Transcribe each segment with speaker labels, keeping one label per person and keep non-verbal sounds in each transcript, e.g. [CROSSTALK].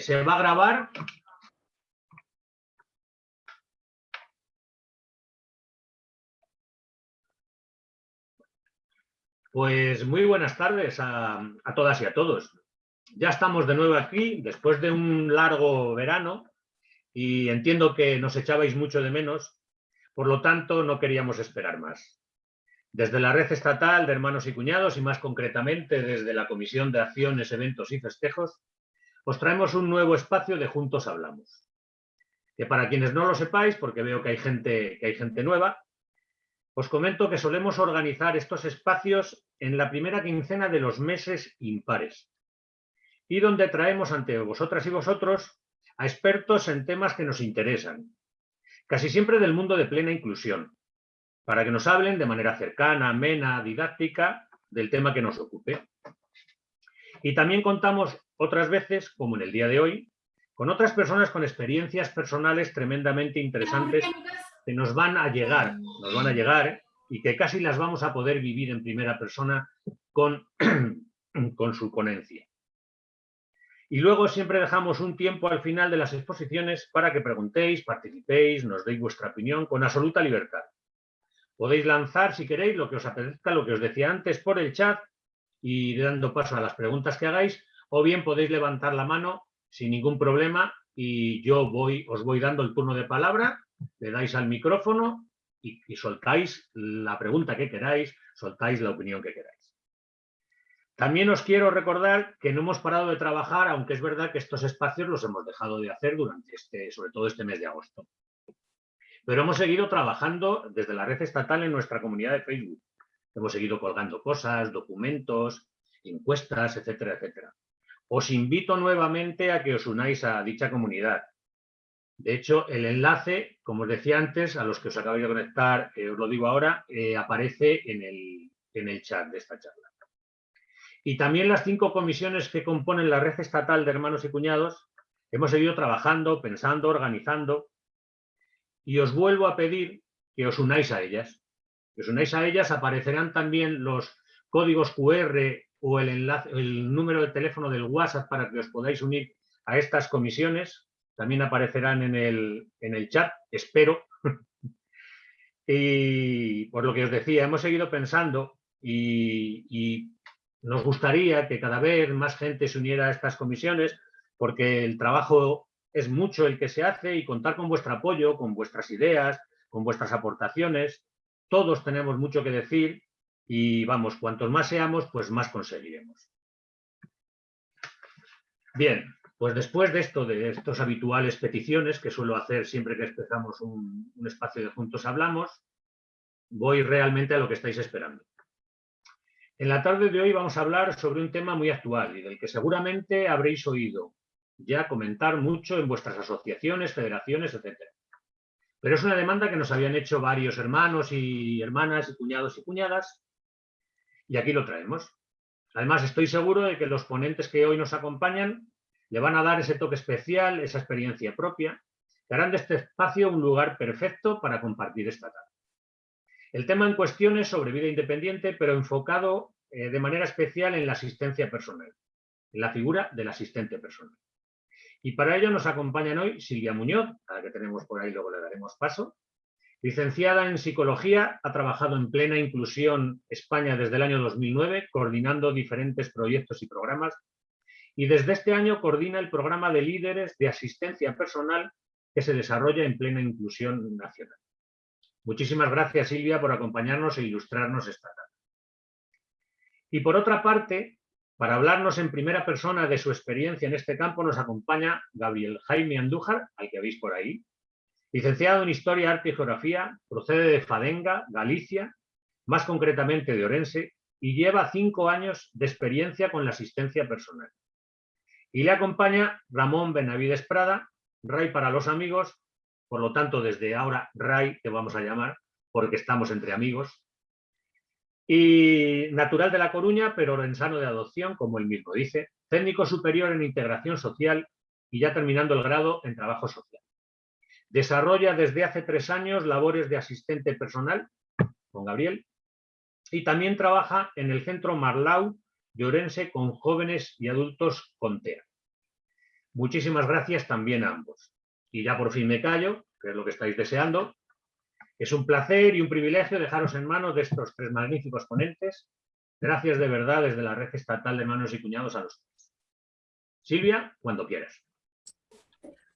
Speaker 1: se va a grabar. Pues muy buenas tardes a, a, todas y a todos. Ya estamos de nuevo aquí después de un largo verano y entiendo que nos echabais mucho de menos, por lo tanto no queríamos esperar más. Desde la red estatal de hermanos y cuñados y más concretamente desde la Comisión de Acciones, Eventos y Festejos, os traemos un nuevo espacio de Juntos Hablamos. Que para quienes no lo sepáis, porque veo que hay gente, que hay gente nueva, os comento que solemos organizar estos espacios en la primera quincena de los meses impares y donde traemos ante vosotras y vosotros a expertos en temas que nos interesan, casi siempre del mundo de plena inclusión, para que nos hablen de manera cercana, amena, didáctica, del tema que nos ocupe. Y también contamos otras veces, como en el día de hoy, con otras personas con experiencias personales tremendamente interesantes que nos van a llegar, nos van a llegar y que casi las vamos a poder vivir en primera persona con, [CLEARS THROAT] con su ponencia. Y luego siempre dejamos un tiempo al final de las exposiciones para que preguntéis, participéis, nos deis vuestra opinión con absoluta libertad. Podéis lanzar, si queréis, lo que os apetezca, lo que os decía antes, por el chat y dando paso a las preguntas que hagáis, o bien podéis levantar la mano sin ningún problema y yo voy, os voy dando el turno de palabra, le dais al micrófono y, y soltáis la pregunta que queráis, soltáis la opinión que queráis. También os quiero recordar que no hemos parado de trabajar, aunque es verdad que estos espacios los hemos dejado de hacer durante este, sobre todo este mes de agosto. Pero hemos seguido trabajando desde la red estatal en nuestra comunidad de Facebook. Hemos seguido colgando cosas, documentos, encuestas, etcétera, etcétera. Os invito nuevamente a que os unáis a dicha comunidad. De hecho, el enlace, como os decía antes, a los que os acabáis de conectar, eh, os lo digo ahora, eh, aparece en el, en el chat de esta charla. Y también las cinco comisiones que componen la red estatal de hermanos y cuñados, hemos seguido trabajando, pensando, organizando, y os vuelvo a pedir que os unáis a ellas. Que os unáis a ellas, aparecerán también los códigos QR o el, enlace, el número de teléfono del WhatsApp para que os podáis unir a estas comisiones. También aparecerán en el, en el chat, espero. [LAUGHS] y por lo que os decía, hemos seguido pensando y, y nos gustaría que cada vez más gente se uniera a estas comisiones porque el trabajo es mucho el que se hace y contar con vuestro apoyo, con vuestras ideas, con vuestras aportaciones. Todos tenemos mucho que decir y vamos, cuantos más seamos, pues más conseguiremos. Bien, pues después de esto, de estas habituales peticiones que suelo hacer siempre que empezamos un, un espacio de Juntos Hablamos, voy realmente a lo que estáis esperando. En la tarde de hoy vamos a hablar sobre un tema muy actual y del que seguramente habréis oído ya comentar mucho en vuestras asociaciones, federaciones, etc. Pero es una demanda que nos habían hecho varios hermanos y hermanas y cuñados y cuñadas y aquí lo traemos. Además, estoy seguro de que los ponentes que hoy nos acompañan le van a dar ese toque especial, esa experiencia propia, que harán de este espacio un lugar perfecto para compartir esta tarde. El tema en cuestión es sobre vida independiente, pero enfocado eh, de manera especial en la asistencia personal, en la figura del asistente personal. Y para ello nos acompañan hoy Silvia Muñoz, a la que tenemos por ahí, luego le daremos paso. Licenciada en Psicología, ha trabajado en plena inclusión España desde el año 2009, coordinando diferentes proyectos y programas. Y desde este año coordina el programa de líderes de asistencia personal que se desarrolla en plena inclusión nacional. Muchísimas gracias, Silvia, por acompañarnos e ilustrarnos esta tarde. Y por otra parte, para hablarnos en primera persona de su experiencia en este campo, nos acompaña Gabriel Jaime Andújar, al que veis por ahí, licenciado en Historia, Arte y Geografía, procede de Fadenga, Galicia, más concretamente de Orense, y lleva cinco años de experiencia con la asistencia personal. Y le acompaña Ramón Benavides Prada, Ray para los amigos, por lo tanto, desde ahora, Ray, te vamos a llamar, porque estamos entre amigos. Y natural de La Coruña, pero orensano de adopción, como él mismo dice. Técnico superior en integración social y ya terminando el grado en trabajo social. Desarrolla desde hace tres años labores de asistente personal con Gabriel y también trabaja en el Centro Marlau de Orense con jóvenes y adultos con TEA. muchísimas gracias también a ambos. Y ya por fin me callo, que es lo que estáis deseando. Es un placer y un privilegio dejaros en manos de estos tres magníficos ponentes. Gracias de verdad desde la Red Estatal de Manos y Cuñados a los tres. Silvia, cuando quieras.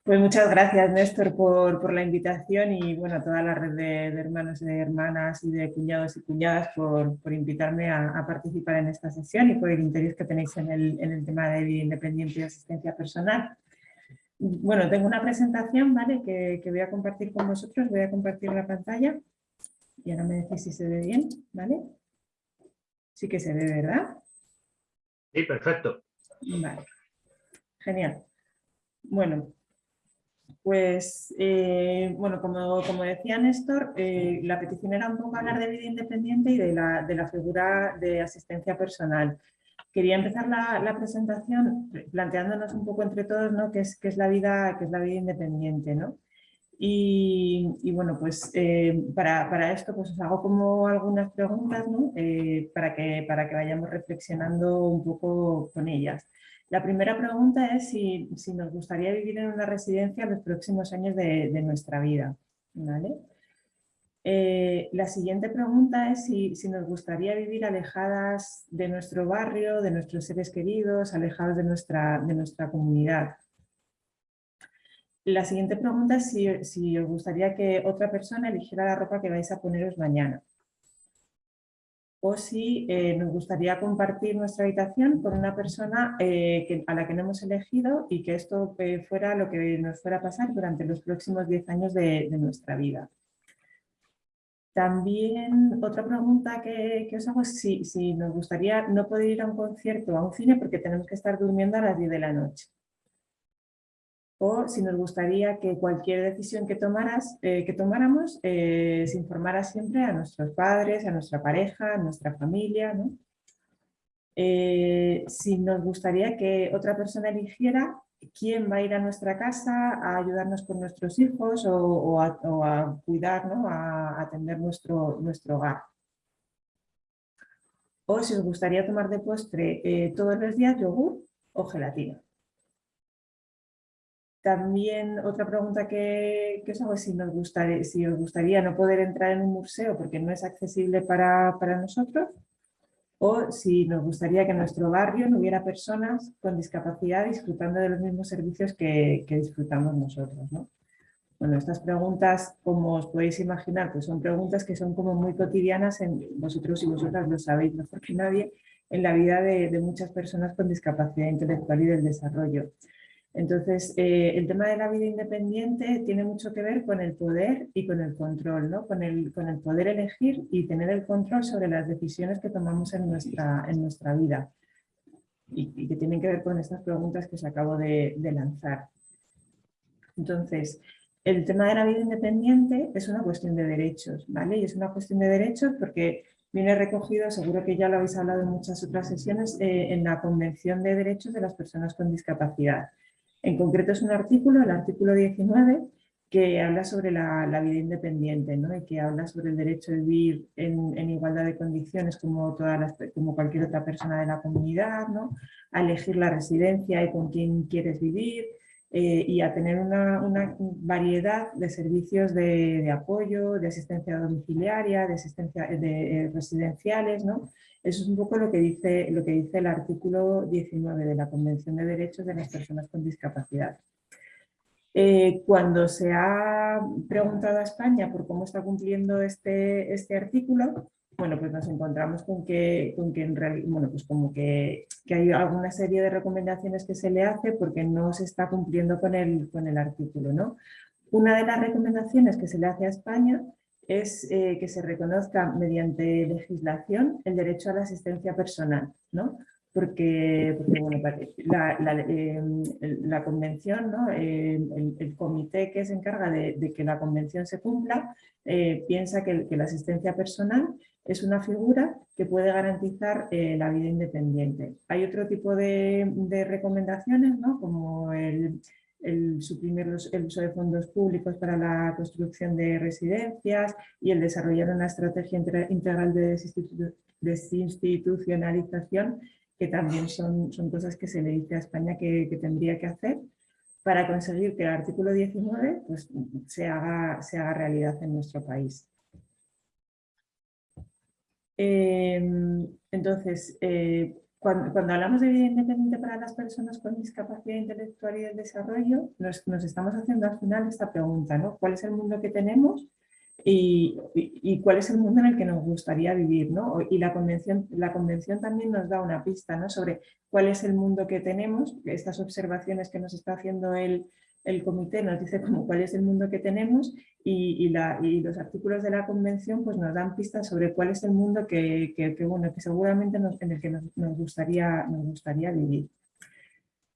Speaker 2: Pues muchas gracias, Néstor, por, la invitación y bueno, a toda la red de, hermanos y de hermanas y de cuñados y cuñadas por, invitarme a, participar en esta sesión y por el interés que tenéis en el, tema de vida independiente y asistencia personal. Bueno, tengo una presentación ¿vale? que, voy a compartir con vosotros, voy a compartir la pantalla y ahora me decís si se ve bien, ¿vale? Sí que se ve, ¿verdad?
Speaker 1: Sí, perfecto.
Speaker 2: Vale, genial. Bueno, pues, eh, bueno, como, como, decía Néstor, eh, la petición era un poco hablar de vida independiente y de la, de la figura de asistencia personal. Quería empezar la, presentación planteándonos un poco entre todos ¿no? qué, es, qué, es la vida, qué es la vida independiente. ¿no? Y, bueno, pues eh, para, para, esto pues os hago como algunas preguntas ¿no? para, que, para que vayamos reflexionando un poco con ellas. La primera pregunta es si, nos gustaría vivir en una residencia los próximos años de, nuestra vida. Eh, la siguiente pregunta es si, nos gustaría vivir alejadas de nuestro barrio, de nuestros seres queridos, alejados de nuestra, de nuestra comunidad. La siguiente pregunta es si, si os gustaría que otra persona eligiera la ropa que vais a poneros mañana o si eh, nos gustaría compartir nuestra habitación con una persona eh, a la que no hemos elegido y que esto fuera lo que nos fuera a pasar durante los próximos 10 años de, nuestra vida. También otra pregunta que, os hago es si, si, nos gustaría no poder ir a un concierto o a un cine porque tenemos que estar durmiendo a las 10 de la noche o si nos gustaría que cualquier decisión que, tomaras, eh, que tomáramos eh, se informara siempre a nuestros padres, a nuestra pareja, a nuestra familia. ¿no? Eh, si nos gustaría que otra persona eligiera quién va a ir a nuestra casa a ayudarnos con nuestros hijos o, a, cuidar, ¿no? a atender nuestro, nuestro hogar. O si os gustaría tomar de postre todos los días yogur o gelatina. También otra pregunta que, que os hago es si, nos gustaría, si os gustaría no poder entrar en un museo porque no es accesible para, nosotros o si nos gustaría que en nuestro barrio no hubiera personas con discapacidad disfrutando de los mismos servicios que, disfrutamos nosotros. Bueno, estas preguntas, como os podéis imaginar, pues son preguntas que son como muy cotidianas, en vosotros y vosotras lo sabéis mejor que nadie, en la vida de muchas personas con discapacidad intelectual y del desarrollo. Entonces, eh, el tema de la vida independiente tiene mucho que ver con el poder y con el control, ¿no? con, el, poder elegir y tener el control sobre las decisiones que tomamos en nuestra, en nuestra vida y, que tienen que ver con estas preguntas que os acabo de, lanzar. Entonces, el tema de la vida independiente es una cuestión de derechos, ¿vale? Y es una cuestión de derechos porque viene recogido, seguro que ya lo habéis hablado en muchas otras sesiones, eh, en la Convención de Derechos de las Personas con Discapacidad. En concreto es un artículo, el artículo 19, que habla sobre la, vida independiente ¿no? y que habla sobre el derecho de vivir en, igualdad de condiciones como, todas las, como cualquier otra persona de la comunidad, ¿no? a elegir la residencia y con quién quieres vivir eh, y a tener una, variedad de servicios de, apoyo, de asistencia domiciliaria, de asistencia de, eh, residenciales, ¿no? Eso es un poco lo que, dice, lo que dice el artículo 19 de la Convención de Derechos de las Personas con Discapacidad. Eh, cuando se ha preguntado a España por cómo está cumpliendo este, este artículo, bueno, pues nos encontramos con que, con que en realidad, bueno, pues como que, que, hay alguna serie de recomendaciones que se le hace porque no se está cumpliendo con el, con el artículo, ¿no? Una de las recomendaciones que se le hace a España es eh, que se reconozca mediante legislación el derecho a la asistencia personal, ¿no? Porque, bueno, em, la, convención, ¿no? el, comité que se encarga de, que la convención se cumpla, eh, piensa que, la asistencia personal es una figura que puede garantizar eh, la vida independiente. Hay otro tipo de, recomendaciones, ¿no? como el, suprimir el uso de fondos públicos para la construcción de residencias y el desarrollar una estrategia integral de desinstitucionalización, que también son, son cosas que se le dice a España que, tendría que hacer. para conseguir que el artículo 19 pues, se, haga, se haga realidad en nuestro país. Em, entonces, eh, cuando, hablamos de vida independiente para las personas con discapacidad intelectual y del desarrollo, nos, estamos haciendo al final esta pregunta, ¿no? ¿Cuál es el mundo que tenemos y, cuál es el mundo en el que nos gustaría vivir? ¿no? Y la convención, la convención también nos da una pista ¿no? sobre cuál es el mundo que tenemos, estas observaciones que nos está haciendo el, el comité nos dice como cuál es el mundo que tenemos y, los artículos de la convención pues nos dan pistas sobre cuál es el mundo que, bueno, que seguramente en el que nos, gustaría, nos gustaría vivir.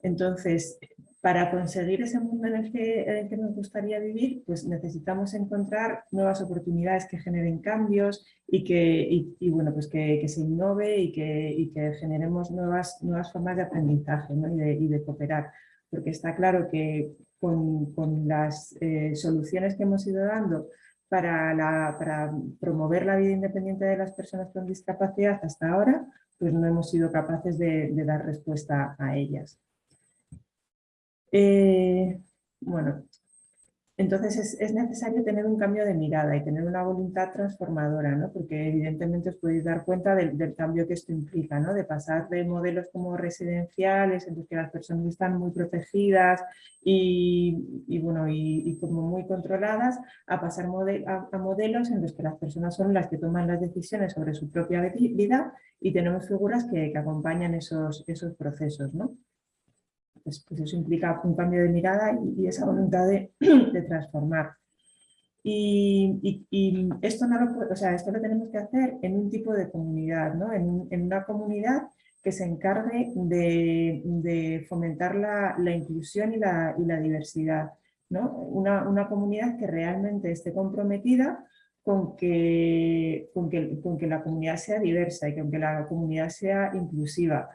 Speaker 2: Entonces, para conseguir ese mundo en el, que, que, nos gustaría vivir, pues necesitamos encontrar nuevas oportunidades que generen cambios y que, bueno, pues que, se innove y que, que generemos nuevas, nuevas formas de aprendizaje y, de, cooperar. Porque está claro que con, las eh, soluciones que hemos ido dando para, promover la vida independiente de las personas con discapacidad hasta ahora, pues no hemos sido capaces de, dar respuesta a ellas. Eh, bueno, entonces es, necesario tener un cambio de mirada y tener una voluntad transformadora, ¿no? porque evidentemente os podéis dar cuenta del, cambio que esto implica, ¿no? de pasar de modelos como residenciales, en los que las personas están muy protegidas y, bueno, y, como muy controladas, a pasar a, modelos en los que las personas son las que toman las decisiones sobre su propia vida y tenemos figuras que, acompañan esos, esos procesos. ¿no? Pues, pues, eso implica un cambio de mirada y, esa voluntad de, [CLEARS THROAT] transformar. Y, esto, no lo, o sea, esto lo tenemos que hacer en un tipo de comunidad, ¿no? en, una comunidad que se encargue de, fomentar la, inclusión y la, diversidad. ¿no? Una, una, comunidad que realmente esté comprometida con que, con que, con que la comunidad sea diversa y con que la comunidad sea inclusiva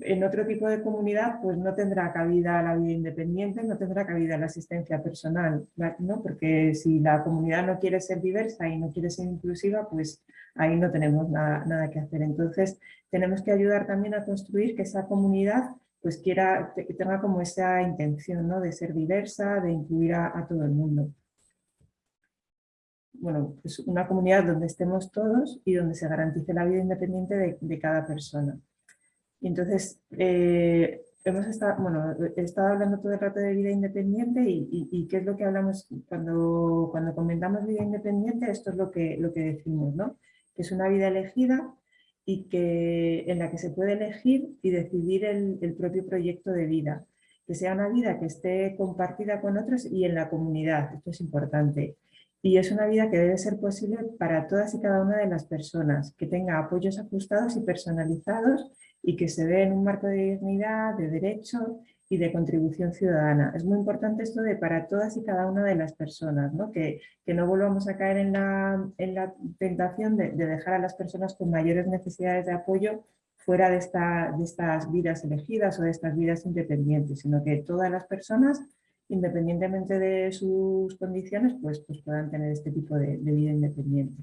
Speaker 2: en otro tipo de comunidad pues no tendrá cabida la vida independiente, no tendrá cabida la asistencia personal, ¿no? porque si la comunidad no quiere ser diversa y no quiere ser inclusiva, pues ahí no tenemos nada, que hacer. Entonces tenemos que ayudar también a construir que esa comunidad pues quiera, tenga como esa intención ¿no? de ser diversa, de incluir a, todo el mundo. Bueno, pues una comunidad donde estemos todos y donde se garantice la vida independiente de cada persona. Y entonces, eh, hemos estado, bueno, he estado hablando todo el rato de vida independiente y, qué es lo que hablamos cuando, cuando comentamos vida independiente, esto es lo que, lo que decimos, ¿no? Que es una vida elegida y que, en la que se puede elegir y decidir el, el propio proyecto de vida. Que sea una vida que esté compartida con otros y en la comunidad, esto es importante. Y es una vida que debe ser posible para todas y cada una de las personas, que tenga apoyos ajustados y personalizados y que se dé en un marco de dignidad, de derecho y de contribución ciudadana. Es muy importante esto de para todas y cada una de las personas, ¿no? Que, que no volvamos a caer en la, en la tentación de, dejar a las personas con mayores necesidades de apoyo fuera de, esta, de estas vidas elegidas o de estas vidas independientes, sino que todas las personas, independientemente de sus condiciones, pues, pues puedan tener este tipo de vida independiente.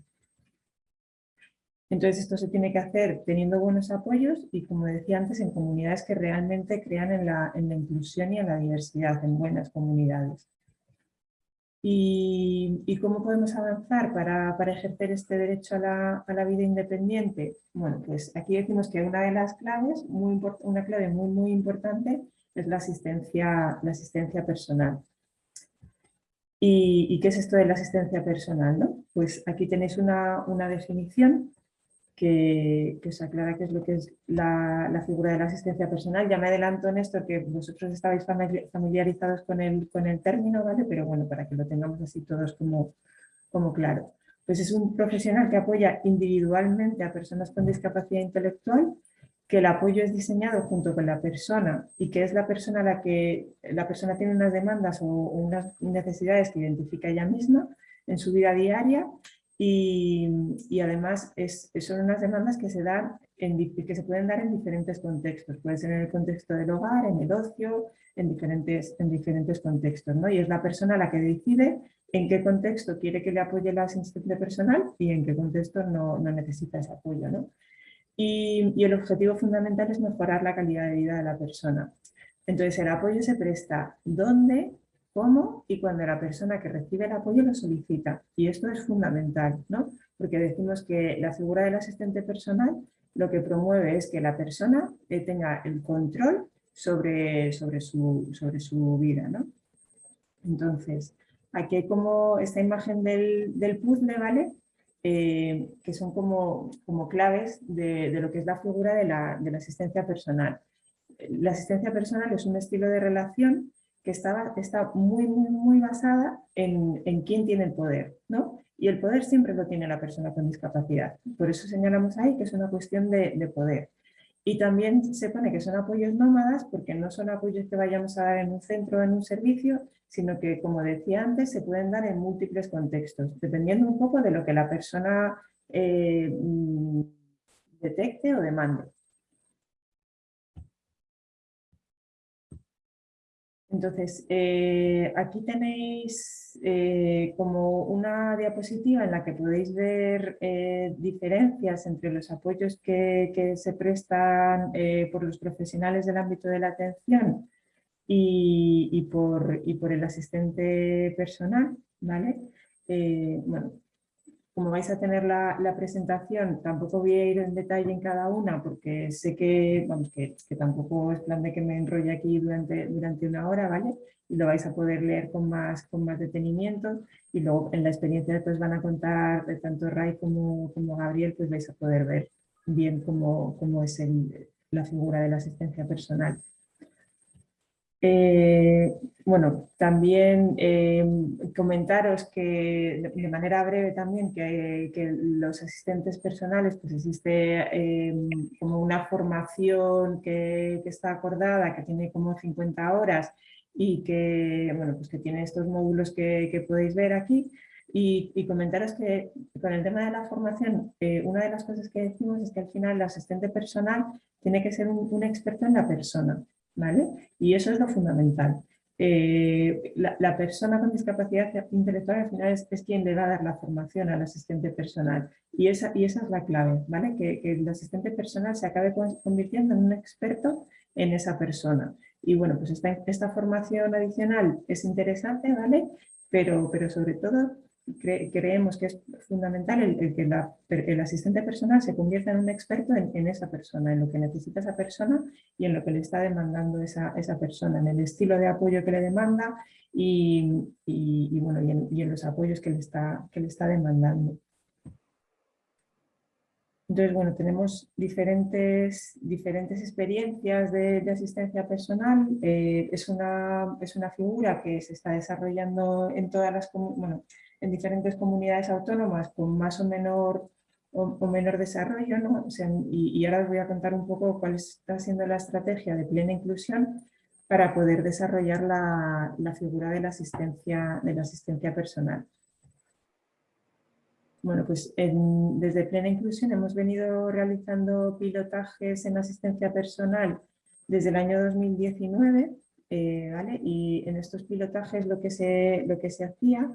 Speaker 2: Entonces esto se tiene que hacer teniendo buenos apoyos y como decía antes en comunidades que realmente crean en la, inclusión y en la diversidad, en buenas comunidades. ¿Y, cómo podemos avanzar para, ejercer este derecho a la, vida independiente? Bueno, pues aquí decimos que una de las claves, muy una clave muy, muy importante, es la asistencia, la asistencia personal. ¿Y, qué es esto de la asistencia personal? No? Pues aquí tenéis una, una definición que, que, os aclara qué es lo que es la, figura de la asistencia personal. Ya me adelanto en esto que vosotros estabais familiarizados con el, con el término, ¿vale? Pero bueno, para que lo tengamos así todos como, como claro. Pues es un profesional que apoya individualmente a personas con discapacidad intelectual, que el apoyo es diseñado junto con la persona y que es la persona la que la persona tiene unas demandas o unas necesidades que identifica ella misma en su vida diaria y, además son unas demandas que se, dan que se pueden dar en diferentes contextos. Puede ser en el contexto del hogar, en el ocio, en diferentes, en diferentes contextos. ¿no? Y es la persona la que decide en qué contexto quiere que le apoye la asistencia personal y en qué contexto no, no necesita ese apoyo. ¿no? Y, el objetivo fundamental es mejorar la calidad de vida de la persona. Entonces el apoyo se presta dónde, cómo y cuando la persona que recibe el apoyo lo solicita. Y esto es fundamental, ¿no? Porque decimos que la figura del asistente personal lo que promueve es que la persona eh, tenga el control sobre, sobre, su, sobre su vida, ¿no? Entonces, aquí hay como esta imagen del, del puzzle, ¿vale? Eh, que son como, como claves de, de, lo que es la figura de la, de la, asistencia personal. La asistencia personal es un estilo de relación que está, está muy, muy, muy basada en, en quién tiene el poder, ¿no? Y el poder siempre lo tiene la persona con discapacidad. Por eso señalamos ahí que es una cuestión de, de poder. Y también se pone que son apoyos nómadas porque no son apoyos que vayamos a dar en un centro o en un servicio, sino que, como decía antes, se pueden dar en múltiples contextos, dependiendo un poco de lo que la persona eh, mm, detecte o demande. Entonces, eh, aquí tenéis eh, como una diapositiva en la que podéis ver eh, diferencias entre los apoyos que, se prestan por los profesionales del ámbito de la atención y, por, el asistente personal. ¿vale? Como vais a tener la, presentación, tampoco voy a ir en detalle en cada una porque sé que, vamos, que, tampoco es plan de que me enrolle aquí durante, durante una hora, ¿vale? Y lo vais a poder leer con más, con más detenimiento y luego en la experiencia que os van a contar tanto Ray como, como Gabriel, pues vais a poder ver bien cómo, cómo es la figura de la asistencia personal. Eh, bueno, también eh, comentaros que de manera breve también que, los asistentes personales pues existe eh, como una formación que, está acordada, que tiene como 50 horas y que, bueno, pues que tiene estos módulos que, podéis ver aquí. Y, comentaros que con el tema de la formación, una de las cosas que decimos es que al final el asistente personal tiene que ser un experto en la persona. ¿Vale? Y eso es lo fundamental. Eh, la, la, persona con discapacidad intelectual al final es, es, quien le va a dar la formación al asistente personal y esa, y esa es la clave, ¿vale? Que, que, el asistente personal se acabe convirtiendo en un experto en esa persona. Y bueno, pues esta, esta formación adicional es interesante, ¿vale? Pero, pero sobre todo cre creemos que es fundamental el, que el asistente personal se convierta en un experto en, esa persona, en lo que necesita esa persona y en lo que le está demandando esa, esa persona, en el estilo de apoyo que le demanda y, y, bueno, y en, los apoyos que le está, que le está demandando. Entonces, bueno, tenemos diferentes, diferentes experiencias de, de asistencia personal. Eh, es, una, es una figura que se está desarrollando en todas las... Bueno, en diferentes comunidades autónomas con más o menor, o, menor desarrollo, ¿no? Y, ahora os voy a contar un poco cuál está siendo la estrategia de plena inclusión para poder desarrollar la, la figura de la, asistencia, de la asistencia personal. Bueno, pues desde Plena Inclusión hemos venido realizando pilotajes en asistencia personal desde el año 2019, eh, ¿vale? Y en estos pilotajes lo que se, lo que se hacía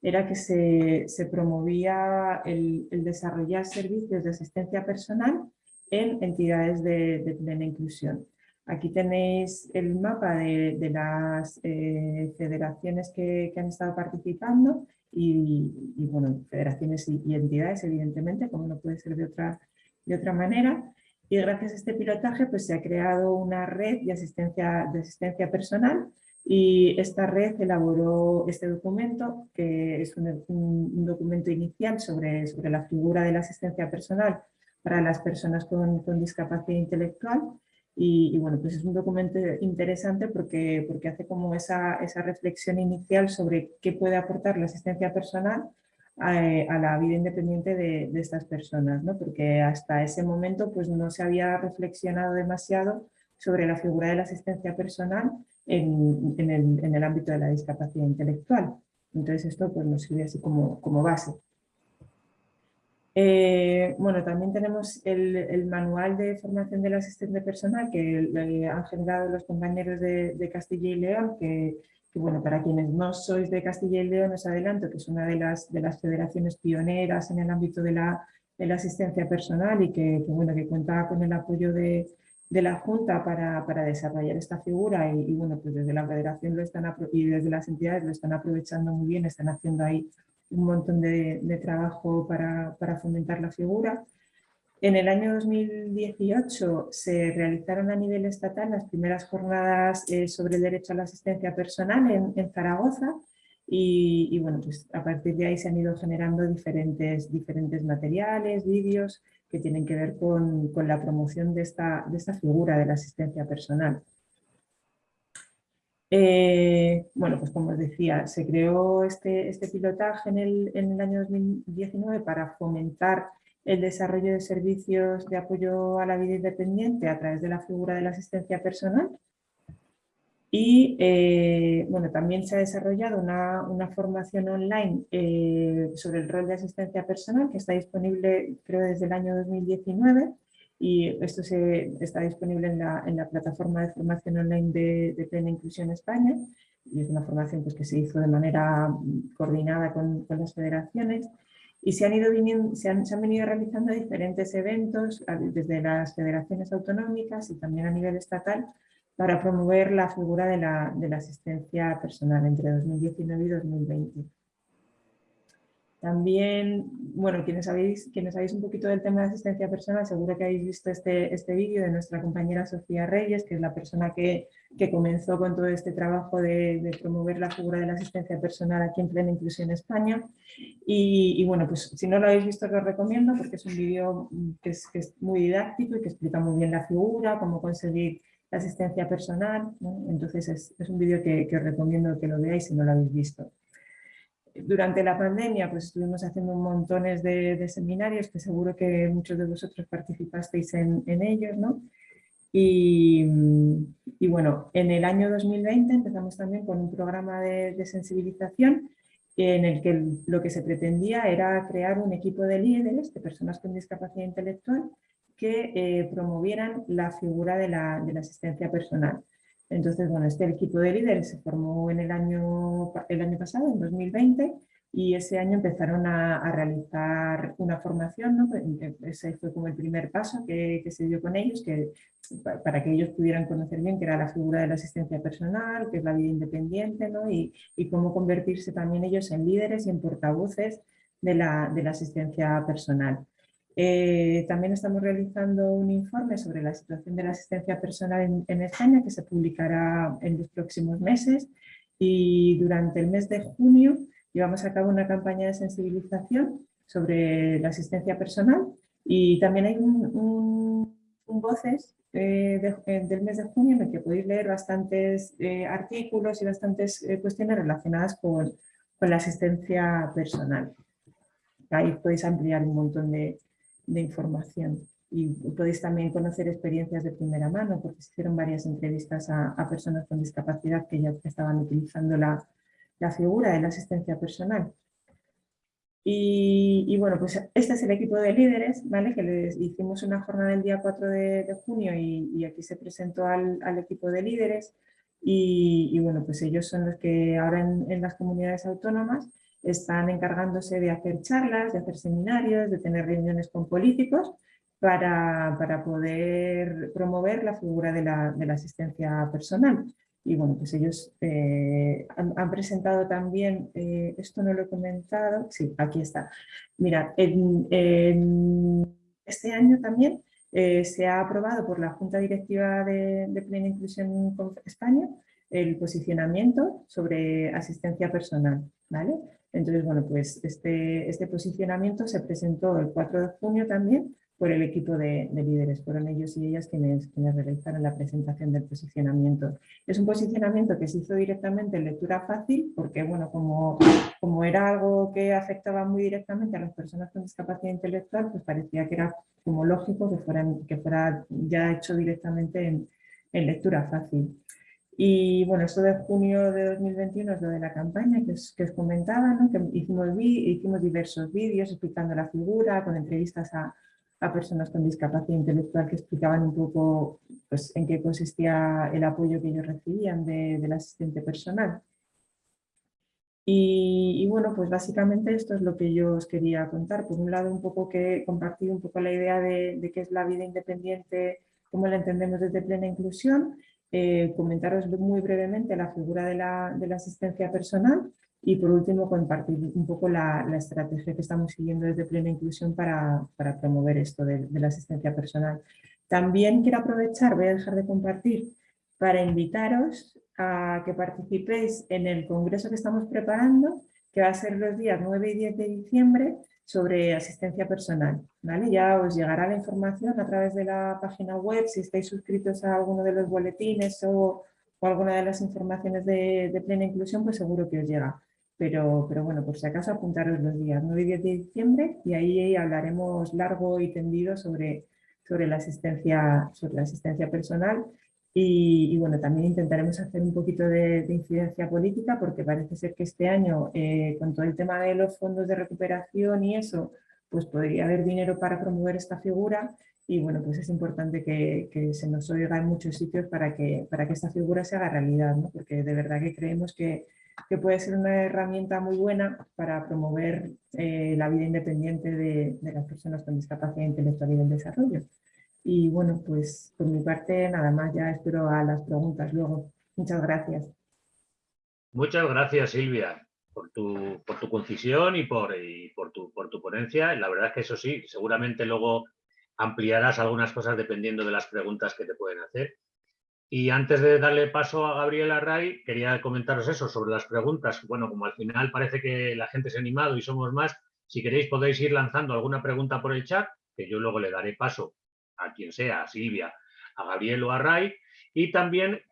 Speaker 2: era que se, se promovía el, el, desarrollar servicios de asistencia personal en entidades de, de plena inclusión. Aquí tenéis el mapa de, de las eh, federaciones que, que, han estado participando y, bueno, federaciones y, y, entidades, evidentemente, como no puede ser de otra, de otra manera. Y gracias a este pilotaje pues, se ha creado una red de asistencia, de asistencia personal y esta red elaboró este documento, que es un, un documento inicial sobre, sobre, la figura de la asistencia personal para las personas con, con discapacidad intelectual. Y, y, bueno, pues es un documento interesante porque, porque hace como esa, esa reflexión inicial sobre qué puede aportar la asistencia personal a, a la vida independiente de, de, estas personas, ¿no? porque hasta ese momento pues no se había reflexionado demasiado sobre la figura de la asistencia personal en, en, el, en el, ámbito de la discapacidad intelectual. Entonces esto pues, nos sirve así como, como base. Eh, bueno, también tenemos el, el, manual de formación del asistente personal que han generado los compañeros de, de Castilla y León, que, que, bueno, para quienes no sois de Castilla y León os adelanto que es una de las, de las federaciones pioneras en el ámbito de la, de la asistencia personal y que, que, bueno, que cuenta con el apoyo de, de la Junta para, desarrollar esta figura y, bueno, pues desde la Federación lo están y desde las entidades lo están aprovechando muy bien, están haciendo ahí un montón de, trabajo para, fomentar la figura. En el año 2018 se realizaron a nivel estatal las primeras jornadas eh, sobre el derecho a la asistencia personal en, Zaragoza y, bueno, pues a partir de ahí se han ido generando diferentes, diferentes materiales, vídeos que tienen que ver con, la promoción de esta, de esta figura de la asistencia personal. Eh, bueno, pues como os decía, se creó este, este pilotaje en el, en el, año 2019 para fomentar el desarrollo de servicios de apoyo a la vida independiente a través de la figura de la asistencia personal. Y eh, bueno, también se ha desarrollado una, una formación online eh, sobre el rol de asistencia personal que está disponible creo desde el año 2019 y esto se, está disponible en la, en la, plataforma de formación online de, de, Plena Inclusión España. Y es una formación pues, que se hizo de manera coordinada con, con las federaciones. Y se han, ido viniendo, se, han, se han venido realizando diferentes eventos desde las federaciones autonómicas y también a nivel estatal para promover la figura de la, asistencia personal entre 2019 y 2020. También, bueno, quienes sabéis, un poquito del tema de asistencia personal, seguro que habéis visto este, este vídeo de nuestra compañera Sofía Reyes, que es la persona que, que comenzó con todo este trabajo de, promover la figura de la asistencia personal aquí en Plena Inclusión España. Y, bueno, pues si no lo habéis visto, os recomiendo porque es un vídeo que es, muy didáctico y que explica muy bien la figura, cómo conseguir la asistencia personal. Entonces es, un vídeo que, os recomiendo que lo veáis si no lo habéis visto durante la pandemia pues estuvimos haciendo montones de, seminarios que seguro que muchos de vosotros participasteis en, ellos, ¿no? Y, bueno, en el año 2020 empezamos también con un programa de, sensibilización en el que lo que se pretendía era crear un equipo de líderes, de personas con discapacidad intelectual, que eh, promovieran la figura de la, asistencia personal. Entonces, bueno, este equipo de líderes se formó en el año, el año pasado, en 2020, y ese año empezaron a, realizar una formación, ¿no? Pues, ese fue como el primer paso que, se dio con ellos, que, para que ellos pudieran conocer bien qué era la figura de la asistencia personal, qué es la vida independiente, ¿no? y, y cómo convertirse también ellos en líderes y en portavoces de la, de la asistencia personal. Eh, también estamos realizando un informe sobre la situación de la asistencia personal en, España que se publicará en los próximos meses y durante el mes de junio llevamos a cabo una campaña de sensibilización sobre la asistencia personal y también hay un, voces eh, eh, del mes de junio en el que podéis leer bastantes artículos y bastantes cuestiones relacionadas con, con la asistencia personal. Ahí podéis ampliar un montón de, de información. Y podéis también conocer experiencias de primera mano, porque se hicieron varias entrevistas a, personas con discapacidad que ya estaban utilizando la, la figura de la asistencia personal. Y, bueno, pues este es el equipo de líderes, ¿vale? que les hicimos una jornada el día 4 de, junio y, y, aquí se presentó al, al equipo de líderes y, y, bueno, pues ellos son los que ahora en, en las comunidades autónomas están encargándose de hacer charlas, de hacer seminarios, de tener reuniones con políticos para, para poder promover la figura de la, de la, asistencia personal. Y bueno, pues ellos eh, han, presentado también, eh, esto no lo he comentado, sí, aquí está. Mira, en, este año también eh, se ha aprobado por la Junta Directiva de, de Plena Inclusión España el posicionamiento sobre asistencia personal, ¿vale? Entonces, bueno, pues este, este posicionamiento se presentó el 4 de junio también por el equipo de, líderes. Fueron ellos y ellas quienes, quienes realizaron la presentación del posicionamiento. Es un posicionamiento que se hizo directamente en lectura fácil porque, bueno, como, era algo que afectaba muy directamente a las personas con discapacidad intelectual, pues parecía que era como lógico que, fuera ya hecho directamente en, en lectura fácil. Y bueno, esto de junio de 2021 es lo de la campaña que os, que os comentaba, ¿no? que hicimos, hicimos diversos vídeos explicando la figura, con entrevistas a, a, personas con discapacidad intelectual que explicaban un poco pues, en qué consistía el apoyo que ellos recibían de, del asistente personal. Y, y, bueno, pues básicamente esto es lo que yo os quería contar. Por un lado, un poco que compartir un poco la idea de, de qué es la vida independiente cómo la entendemos desde plena inclusión, eh, comentaros muy brevemente la figura de la, asistencia personal y por último compartir un poco la, estrategia que estamos siguiendo desde plena inclusión para, para promover esto de, de, la asistencia personal. También quiero aprovechar, voy a dejar de compartir, para invitaros a que participéis en el congreso que estamos preparando, que va a ser los días 9 y 10 de diciembre, sobre asistencia personal. ¿Vale? Ya os llegará la información a través de la página web, si estáis suscritos a alguno de los boletines o, o alguna de las informaciones de, de, plena inclusión, pues seguro que os llega. Pero, pero bueno, por si acaso apuntaros los días 9 y 10 de diciembre y ahí hablaremos largo y tendido sobre, sobre, la, asistencia, sobre la asistencia personal y, y, bueno, también intentaremos hacer un poquito de, de, incidencia política porque parece ser que este año, eh, con todo el tema de los fondos de recuperación y eso, pues podría haber dinero para promover esta figura y bueno, pues es importante que, que se nos oiga en muchos sitios para que, para que esta figura se haga realidad, ¿no? porque de verdad que creemos que, que puede ser una herramienta muy buena para promover eh, la vida independiente de, de las personas con discapacidad intelectual y del desarrollo. Y bueno, pues por mi parte nada más, ya espero a las preguntas luego. Muchas gracias.
Speaker 1: Muchas gracias Silvia por tu, por tu concisión y, por, y por, tu, por tu ponencia. La verdad es que eso sí, seguramente luego ampliarás algunas cosas dependiendo de las preguntas que te pueden hacer. Y antes de darle paso a Gabriela Ray, quería comentaros eso sobre las preguntas. Bueno, como al final parece que la gente se ha animado y somos más, si queréis podéis ir lanzando alguna pregunta por el chat, que yo luego le daré paso a quien sea, a Silvia, a Gabriel o a Ray, y también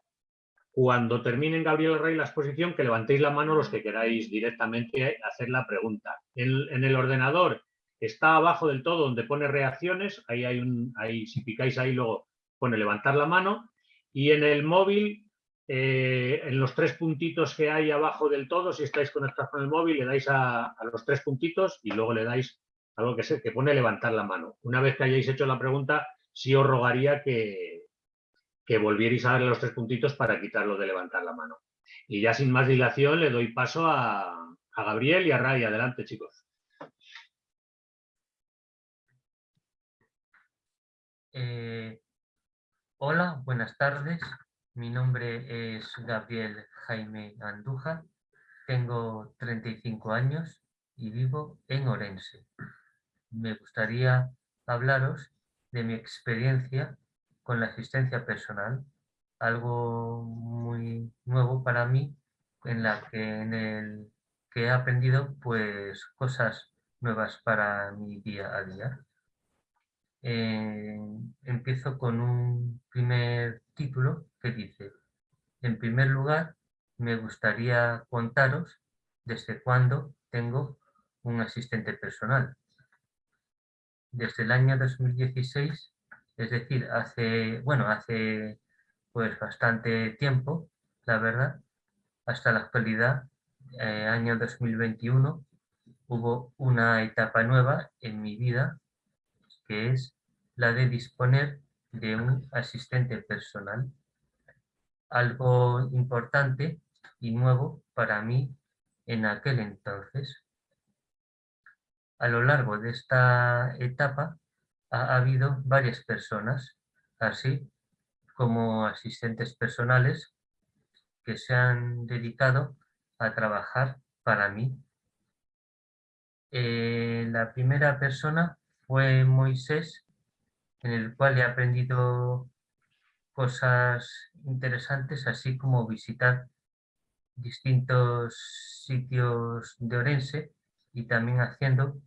Speaker 1: cuando terminen Gabriel o Ray la exposición, que levantéis la mano los que queráis directamente hacer la pregunta. En, en el ordenador está abajo del todo donde pone reacciones, ahí hay un, ahí si picáis ahí luego pone levantar la mano, y en el móvil, eh, en los tres puntitos que hay abajo del todo, si estáis conectados con el móvil, le dais a, a los tres puntitos y luego le dais algo que, se, que pone levantar la mano. Una vez que hayáis hecho la pregunta, sí os rogaría que, que volvierais a darle los tres puntitos para quitarlo de levantar la mano. Y ya sin más dilación le doy paso a, Gabriel y a Ray. Adelante, chicos.
Speaker 3: Eh, hola, buenas tardes. Mi nombre es Gabriel Jaime Andújar. Tengo 35 años y vivo en Orense. Me gustaría hablaros de mi experiencia con la asistencia personal, algo muy nuevo para mí, en la que, el que he aprendido pues cosas nuevas para mi día a día. Eh, empiezo con un primer título que dice, en primer lugar, me gustaría contaros desde cuándo tengo un asistente personal desde el año 2016, es decir, hace, bueno, hace pues bastante tiempo, la verdad, hasta la actualidad, eh, año 2021, hubo una etapa nueva en mi vida, que es la de disponer de un asistente personal. Algo importante y nuevo para mí en aquel entonces. A lo largo de esta etapa ha habido varias personas, así como asistentes personales que se han dedicado a trabajar para mí. Eh, la primera persona fue Moisés, en el cual he aprendido cosas interesantes, así como visitar distintos sitios de Orense y también haciendo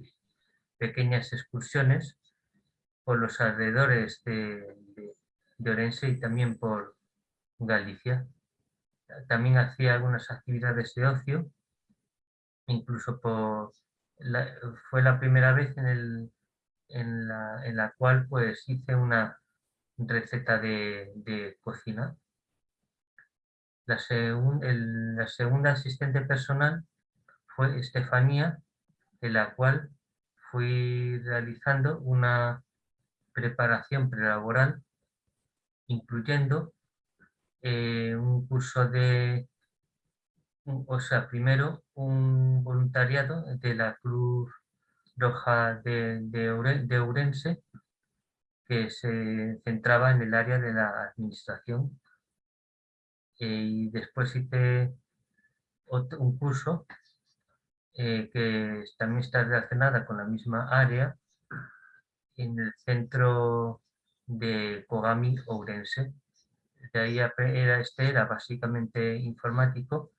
Speaker 3: pequeñas excursiones por los alrededores de, de, Orense y también por Galicia. También hacía algunas actividades de ocio, incluso por fue la primera vez en, la, en la cual pues hice una receta de, cocina. La segunda asistente personal fue Estefanía, en la cual fui realizando una preparación prelaboral, incluyendo eh, un curso de, o sea, primero un voluntariado de la Cruz Roja de, de, Urense, que se centraba en el área de la administración. Eh, y después hice un curso eh, que también está relacionada con la misma área en el centro de Kogami Ourense. De ahí era, este era básicamente informático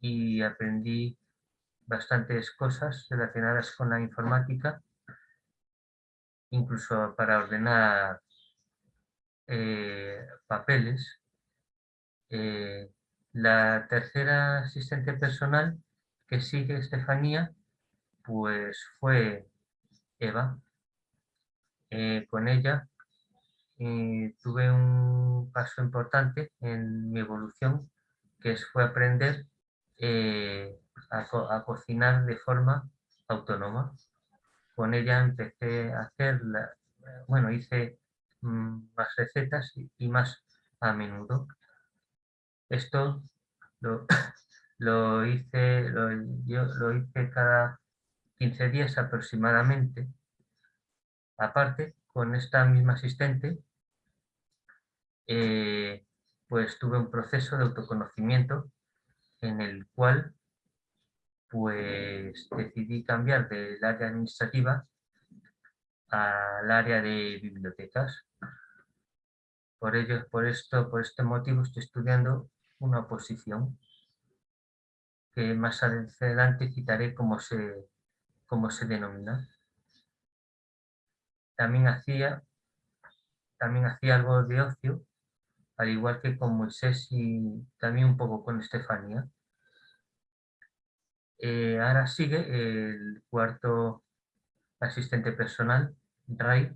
Speaker 3: y aprendí bastantes cosas relacionadas con la informática, incluso para ordenar eh, papeles. Eh, la tercera asistente personal que sigue Estefanía, pues fue Eva. Eh, con ella tuve un paso importante en mi evolución, que fue aprender eh, a, cocinar de forma autónoma. Con ella empecé a hacer, bueno, hice mm, más recetas y, más a menudo. Esto lo, [COUGHS] hice, yo lo hice cada 15 días aproximadamente. Aparte, con esta misma asistente eh, pues tuve un proceso de autoconocimiento en el cual pues decidí cambiar del área administrativa al área de bibliotecas. Por ello, por esto, por este motivo estoy estudiando una oposición que más adelante citaré cómo se, cómo se denomina. También hacía, también hacía algo de ocio al igual que con Moisés y también un poco con Estefanía. Eh, ahora sigue el cuarto asistente personal, Ray,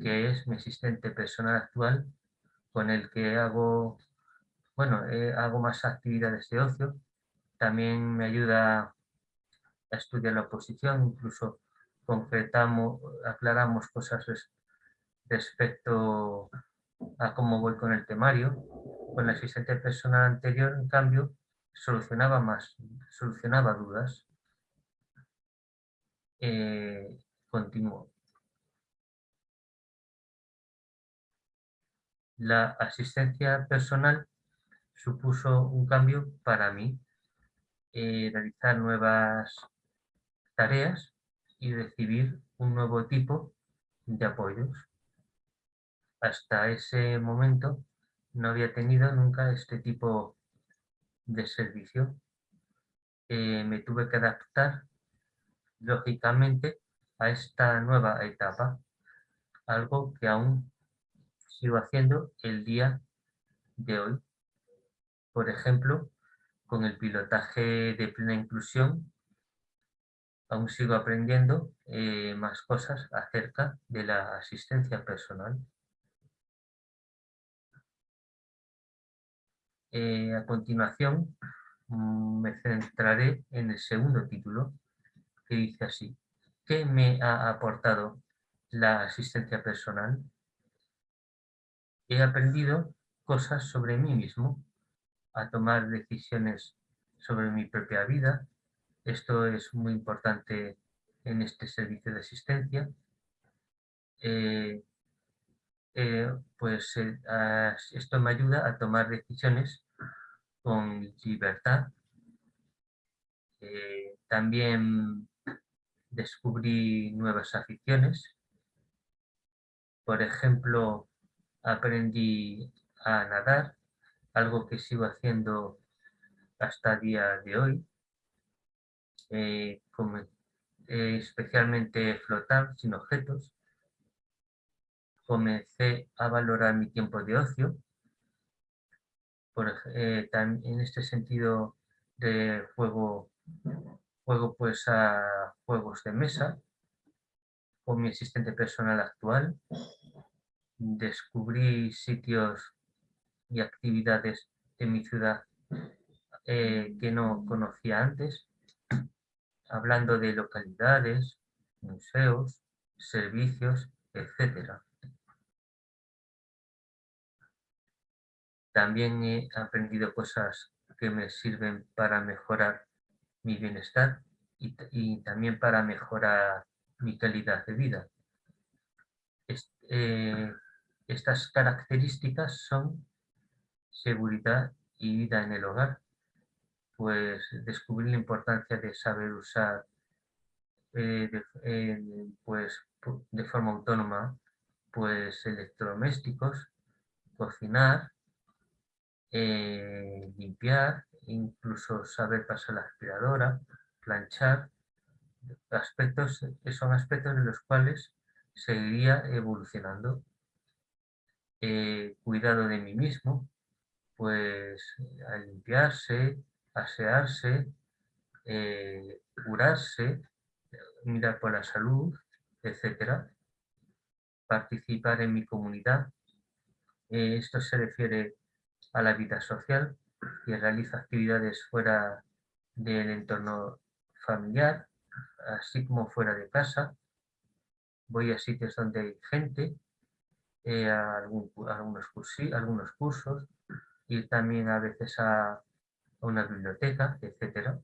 Speaker 3: que es mi asistente personal actual, con el que hago, bueno, eh, hago más actividades de ocio. También me ayuda a estudiar la oposición, incluso concretamos, aclaramos cosas respecto a cómo voy con el temario. Con la asistente personal anterior, en cambio, solucionaba más, solucionaba dudas. Eh, continúo. La asistencia personal supuso un cambio para mí, eh, realizar nuevas tareas y recibir un nuevo tipo de apoyos hasta ese momento no había tenido nunca este tipo de servicio. Eh, me tuve que adaptar, lógicamente, a esta nueva etapa, algo que aún sigo haciendo el día de hoy. Por ejemplo, con el pilotaje de plena inclusión, aún sigo aprendiendo eh, más cosas acerca de la asistencia personal. Eh, a continuación mm, me centraré en el segundo título que dice así. ¿Qué me ha aportado la asistencia personal? He aprendido cosas sobre mí mismo, a tomar decisiones sobre mi propia vida. Esto es muy importante en este servicio de asistencia. Eh, eh, pues eh, esto me ayuda a tomar decisiones con libertad. También descubrí nuevas aficiones. Por ejemplo, aprendí a nadar, algo que sigo haciendo hasta día de hoy. Especialmente flotar sin objetos comencé a valorar mi tiempo de ocio. Por, eh, en este sentido de juego, juego pues a juegos de mesa con mi asistente personal actual. Descubrí sitios y actividades de mi ciudad eh, que no conocía antes, hablando de localidades, museos, servicios, etcétera. También he aprendido cosas que me sirven para mejorar mi bienestar y, también para mejorar mi calidad de vida. eh, estas características son seguridad y vida en el hogar, pues descubrir la importancia de saber usar eh, de, pues, de forma autónoma pues electrodomésticos, cocinar, eh, limpiar, incluso saber pasar la aspiradora, planchar, aspectos que son aspectos en los cuales seguiría evolucionando. Eh, cuidado de mí mismo, pues a limpiarse, asearse, eh, curarse, mirar por la salud, etcétera, participar en mi comunidad. Eh, esto se refiere a la vida social, que realiza actividades fuera del entorno familiar, así como fuera de casa. Voy a sitios donde hay gente, eh, a algunos, algunos cursos y también a veces a, una biblioteca, etc.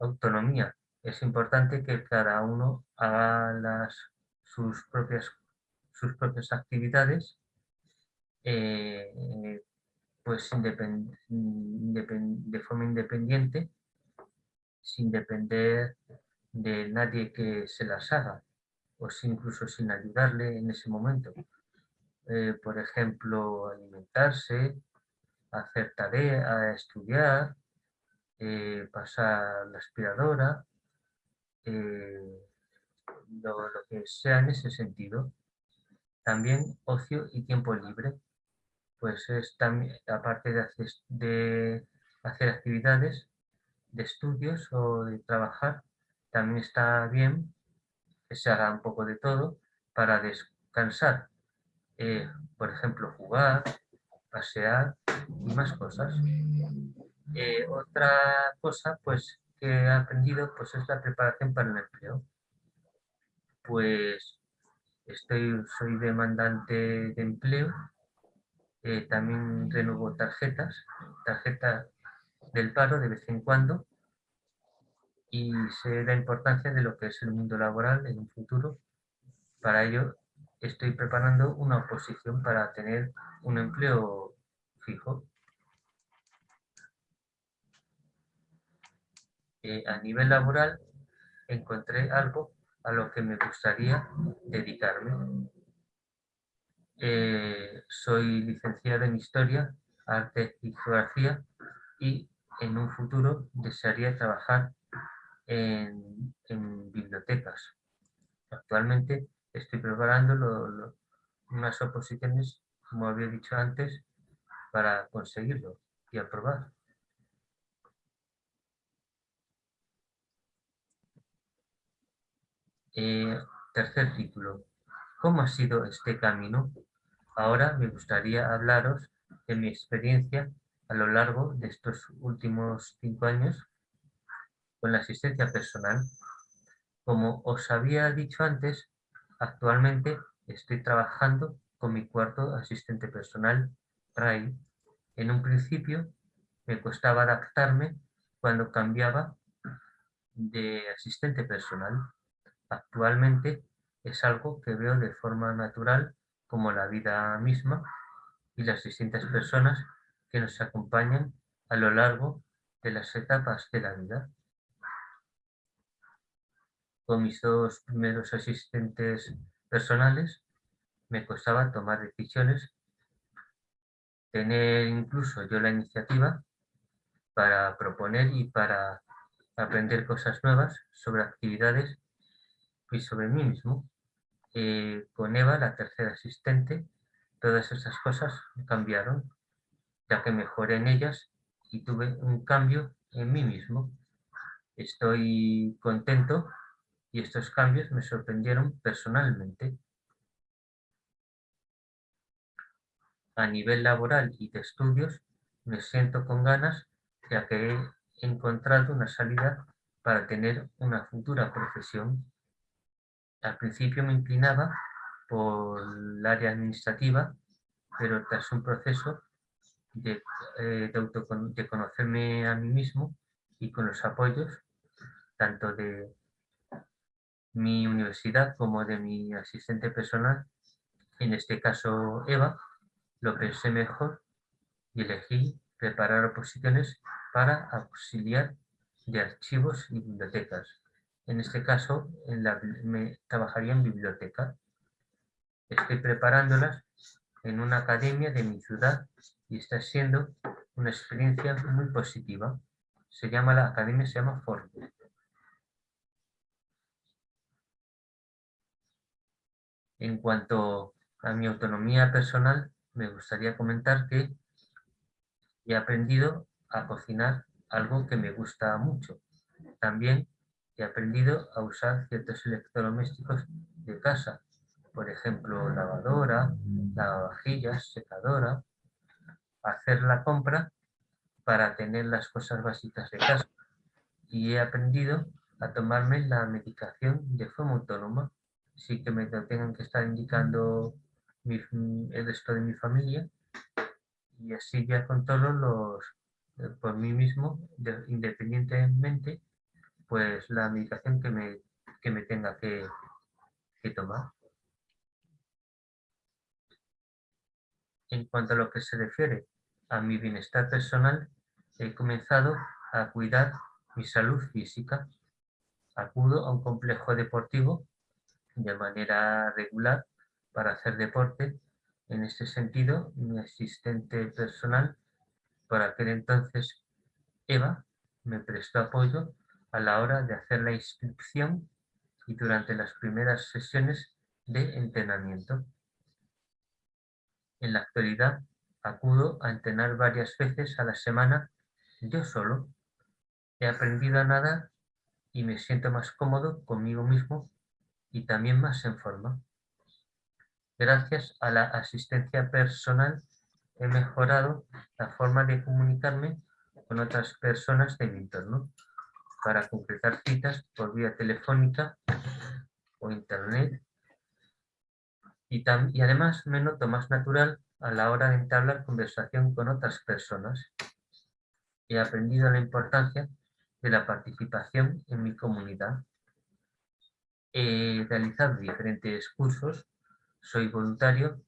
Speaker 3: Autonomía. Es importante que cada uno haga las, sus, propias, sus propias actividades eh, pues de forma independiente sin depender de nadie que se las haga o incluso sin ayudarle en ese momento. Eh, por ejemplo, alimentarse, hacer tarea, estudiar, eh, pasar la aspiradora, eh, lo, que sea en ese sentido. También ocio y tiempo libre, pues es también, aparte de hacer, de hacer actividades, de estudios o de trabajar, también está bien que se haga un poco de todo para descansar. Eh, por ejemplo, jugar, pasear y más cosas. Eh, otra cosa pues, que he aprendido pues, es la preparación para el empleo. Pues estoy, soy demandante de empleo, eh, también renuevo tarjetas, tarjetas del paro de vez en cuando y sé la importancia de lo que es el mundo laboral en un futuro. Para ello estoy preparando una oposición para tener un empleo fijo. A nivel laboral encontré algo a lo que me gustaría dedicarme. Eh, soy licenciado en Historia, Arte y Geografía y en un futuro desearía trabajar en, bibliotecas. Actualmente estoy preparando unas oposiciones, como había dicho antes, para conseguirlo y aprobar. Eh, tercer título. ¿Cómo ha sido este camino? Ahora me gustaría hablaros de mi experiencia a lo largo de estos últimos cinco años con la asistencia personal. Como os había dicho antes, actualmente estoy trabajando con mi cuarto asistente personal, Ray. En un principio me costaba adaptarme cuando cambiaba de asistente personal. Actualmente es algo que veo de forma natural como la vida misma y las distintas personas que nos acompañan a lo largo de las etapas de la vida. Con mis dos primeros asistentes personales me costaba tomar decisiones, tener incluso yo la iniciativa para proponer y para aprender cosas nuevas sobre actividades y sobre mí mismo. Eh, con Eva, la tercera asistente, todas esas cosas cambiaron ya que mejoré en ellas y tuve un cambio en mí mismo. Estoy contento y estos cambios me sorprendieron personalmente. A nivel laboral y de estudios me siento con ganas ya que he encontrado una salida para tener una futura profesión. Al principio me inclinaba por el área administrativa, pero tras un proceso de, eh, de, conocerme a mí mismo y con los apoyos tanto de, mi universidad como de mi asistente personal, en este caso Eva, lo pensé mejor y elegí preparar oposiciones para auxiliar de archivos y bibliotecas. En este caso, me trabajaría en biblioteca. Estoy preparándolas en una academia de mi ciudad y está siendo una experiencia muy positiva. Se llama la academia, se llama Ford. En cuanto a mi autonomía personal, me gustaría comentar que he aprendido a cocinar algo que me gusta mucho. También he aprendido a usar ciertos electrodomésticos de casa, por ejemplo, lavadora, lavavajillas, secadora, hacer la compra para tener las cosas básicas de casa. Y he aprendido a tomarme la medicación de forma autónoma, sí que me tengan que estar indicando el resto de mi familia y así ya con todos los, eh, por mí mismo, independientemente, pues la medicación que me, que me tenga que, que tomar. En cuanto a lo que se refiere a mi bienestar personal, he comenzado a cuidar mi salud física. Acudo a un complejo deportivo de manera regular para hacer deporte. En este sentido, mi asistente personal, por aquel entonces Eva, me prestó apoyo a la hora de hacer la inscripción y durante las primeras sesiones de entrenamiento. En la actualidad acudo a entrenar varias veces a la semana yo solo. He aprendido a nadar y me siento más cómodo conmigo mismo y también más en forma. Gracias a la asistencia personal he mejorado la forma de comunicarme con otras personas de mi entorno para concretar citas por vía telefónica o internet y, y además me noto más natural a la hora de entablar conversación con otras personas. He aprendido la importancia de la participación en mi comunidad. He realizado diferentes cursos, soy voluntario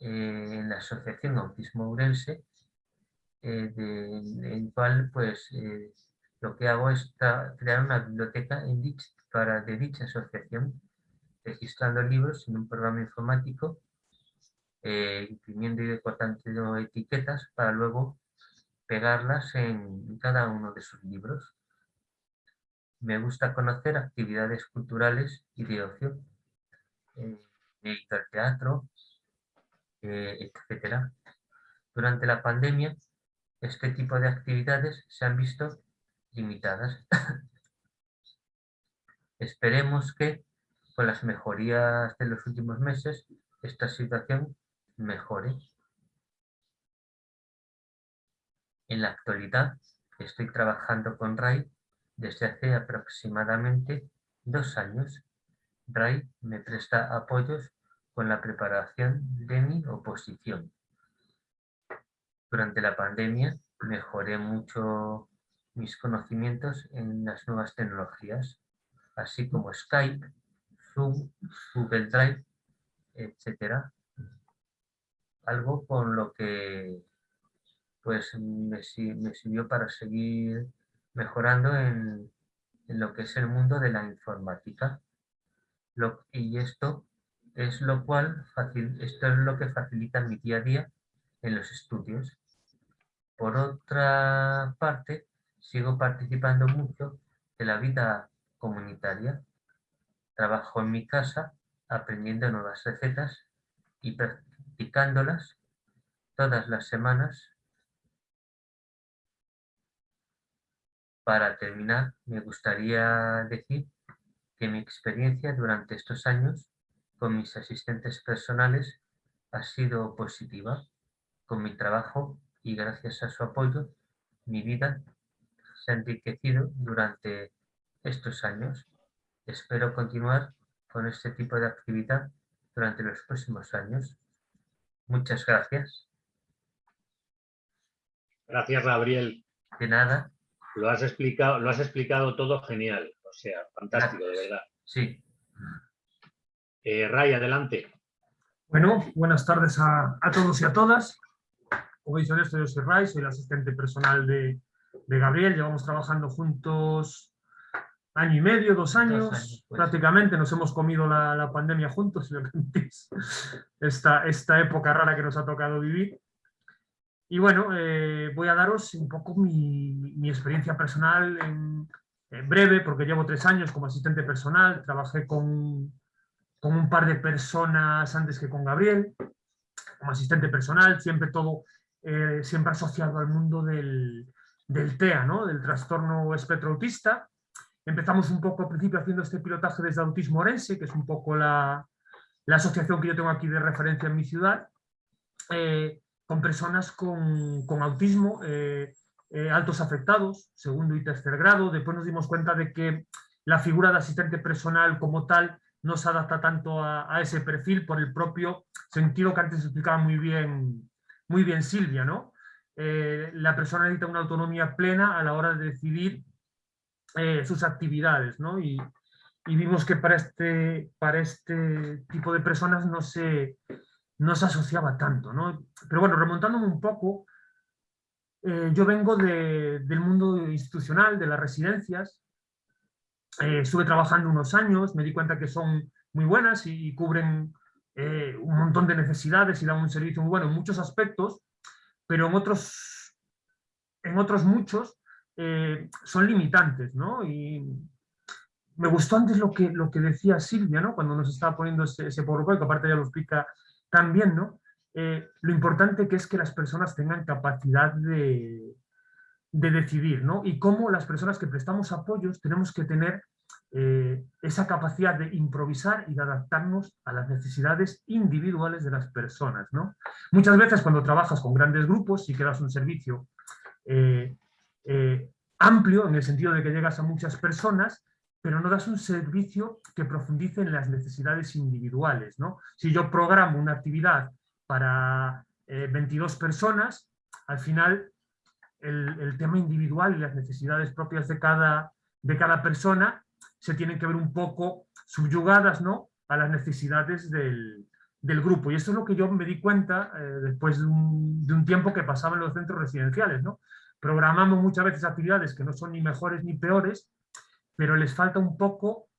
Speaker 3: eh, en la Asociación Autismo Urense, eh, en el cual pues, eh, lo que hago es crear una biblioteca en para, de dicha asociación, registrando libros en un programa informático eh, imprimiendo y recortando etiquetas para luego pegarlas en cada uno de sus libros. Me gusta conocer actividades culturales y de ocio, el teatro, eh, etc. Durante la pandemia, este tipo de actividades se han visto limitadas. [LAUGHS] Esperemos que, con las mejorías de los últimos meses, esta situación mejores. En la actualidad estoy trabajando con RAI desde hace aproximadamente dos años. Me presta apoyos con la preparación de mi oposición. Durante la pandemia mejoré mucho mis conocimientos en las nuevas tecnologías, así como Skype, Zoom, Google Drive, etcétera, algo con lo que pues me, sirvió para seguir mejorando en, lo que es el mundo de la informática. Y esto es lo cual esto es lo que facilita mi día a día en los estudios. Por otra parte, sigo participando mucho de la vida comunitaria. Trabajo en mi casa aprendiendo nuevas recetas y practicándolas todas las semanas. Para terminar, me gustaría decir que mi experiencia durante estos años con mis asistentes personales ha sido positiva. Con mi trabajo y gracias a su apoyo, mi vida se ha enriquecido durante estos años. Espero continuar con este tipo de actividad durante los próximos años. Muchas gracias.
Speaker 1: Gracias, Gabriel.
Speaker 3: De nada.
Speaker 1: Lo has explicado, lo has explicado todo genial. O sea, fantástico, de verdad.
Speaker 3: Sí.
Speaker 1: Eh, Ray, adelante.
Speaker 4: Bueno, buenas tardes a, todos y a todas. Como dicho esto, yo soy Ray, soy el asistente personal de, Gabriel. Llevamos trabajando juntos año y medio, dos años, pues. prácticamente. Nos hemos comido la, pandemia juntos, [LAUGHS] esta, esta época rara que nos ha tocado vivir. Y bueno, eh, voy a daros un poco mi, experiencia personal en, breve, porque llevo tres años como asistente personal, trabajé con, con un par de personas antes que con Gabriel, como asistente personal, siempre todo, eh, siempre asociado al mundo del, del TEA, ¿no? del trastorno espectro autista. Empezamos un poco al principio haciendo este pilotaje desde Autismo Orense, que es un poco la, la asociación que yo tengo aquí de referencia en mi ciudad, eh, con personas con, con autismo, eh, altos afectados, segundo y tercer grado. Después nos dimos cuenta de que la figura de asistente personal como tal no se adapta tanto a, ese perfil por el propio sentido que antes explicaba muy bien, muy bien Silvia. ¿no? Eh, la persona necesita una autonomía plena a la hora de decidir eh, sus actividades. ¿no? Y, vimos que para este, para este tipo de personas no se, no se asociaba tanto. ¿no? Pero bueno, remontándome un poco, eh, yo vengo del mundo institucional, de las residencias, eh, estuve trabajando unos años, me di cuenta que son muy buenas y, cubren eh, un montón de necesidades y dan un servicio muy bueno en muchos aspectos, pero en otros, en otros muchos son limitantes, ¿no? Y me gustó antes lo que, lo que decía Silvia, ¿no? Cuando nos estaba poniendo ese, ese PowerPoint, que aparte ya lo explica también, ¿no? Lo importante que es que las personas tengan capacidad de, de decidir, ¿no? Y cómo las personas que prestamos apoyos tenemos que tener eh, esa capacidad de improvisar y de adaptarnos a las necesidades individuales de las personas, ¿no? Muchas veces cuando trabajas con grandes grupos y que das un servicio eh, eh, amplio, en el sentido de que llegas a muchas personas, pero no das un servicio que profundice en las necesidades individuales, ¿no? Si yo programo una actividad para 22 personas, al final el, tema individual y las necesidades propias de cada, de cada persona se tienen que ver un poco subyugadas ¿no? a las necesidades del, grupo. Y esto es lo que yo me di cuenta eh, después de un, tiempo que pasaba en los centros residenciales. ¿no? Programamos muchas veces actividades que no son ni mejores ni peores, pero les falta un poco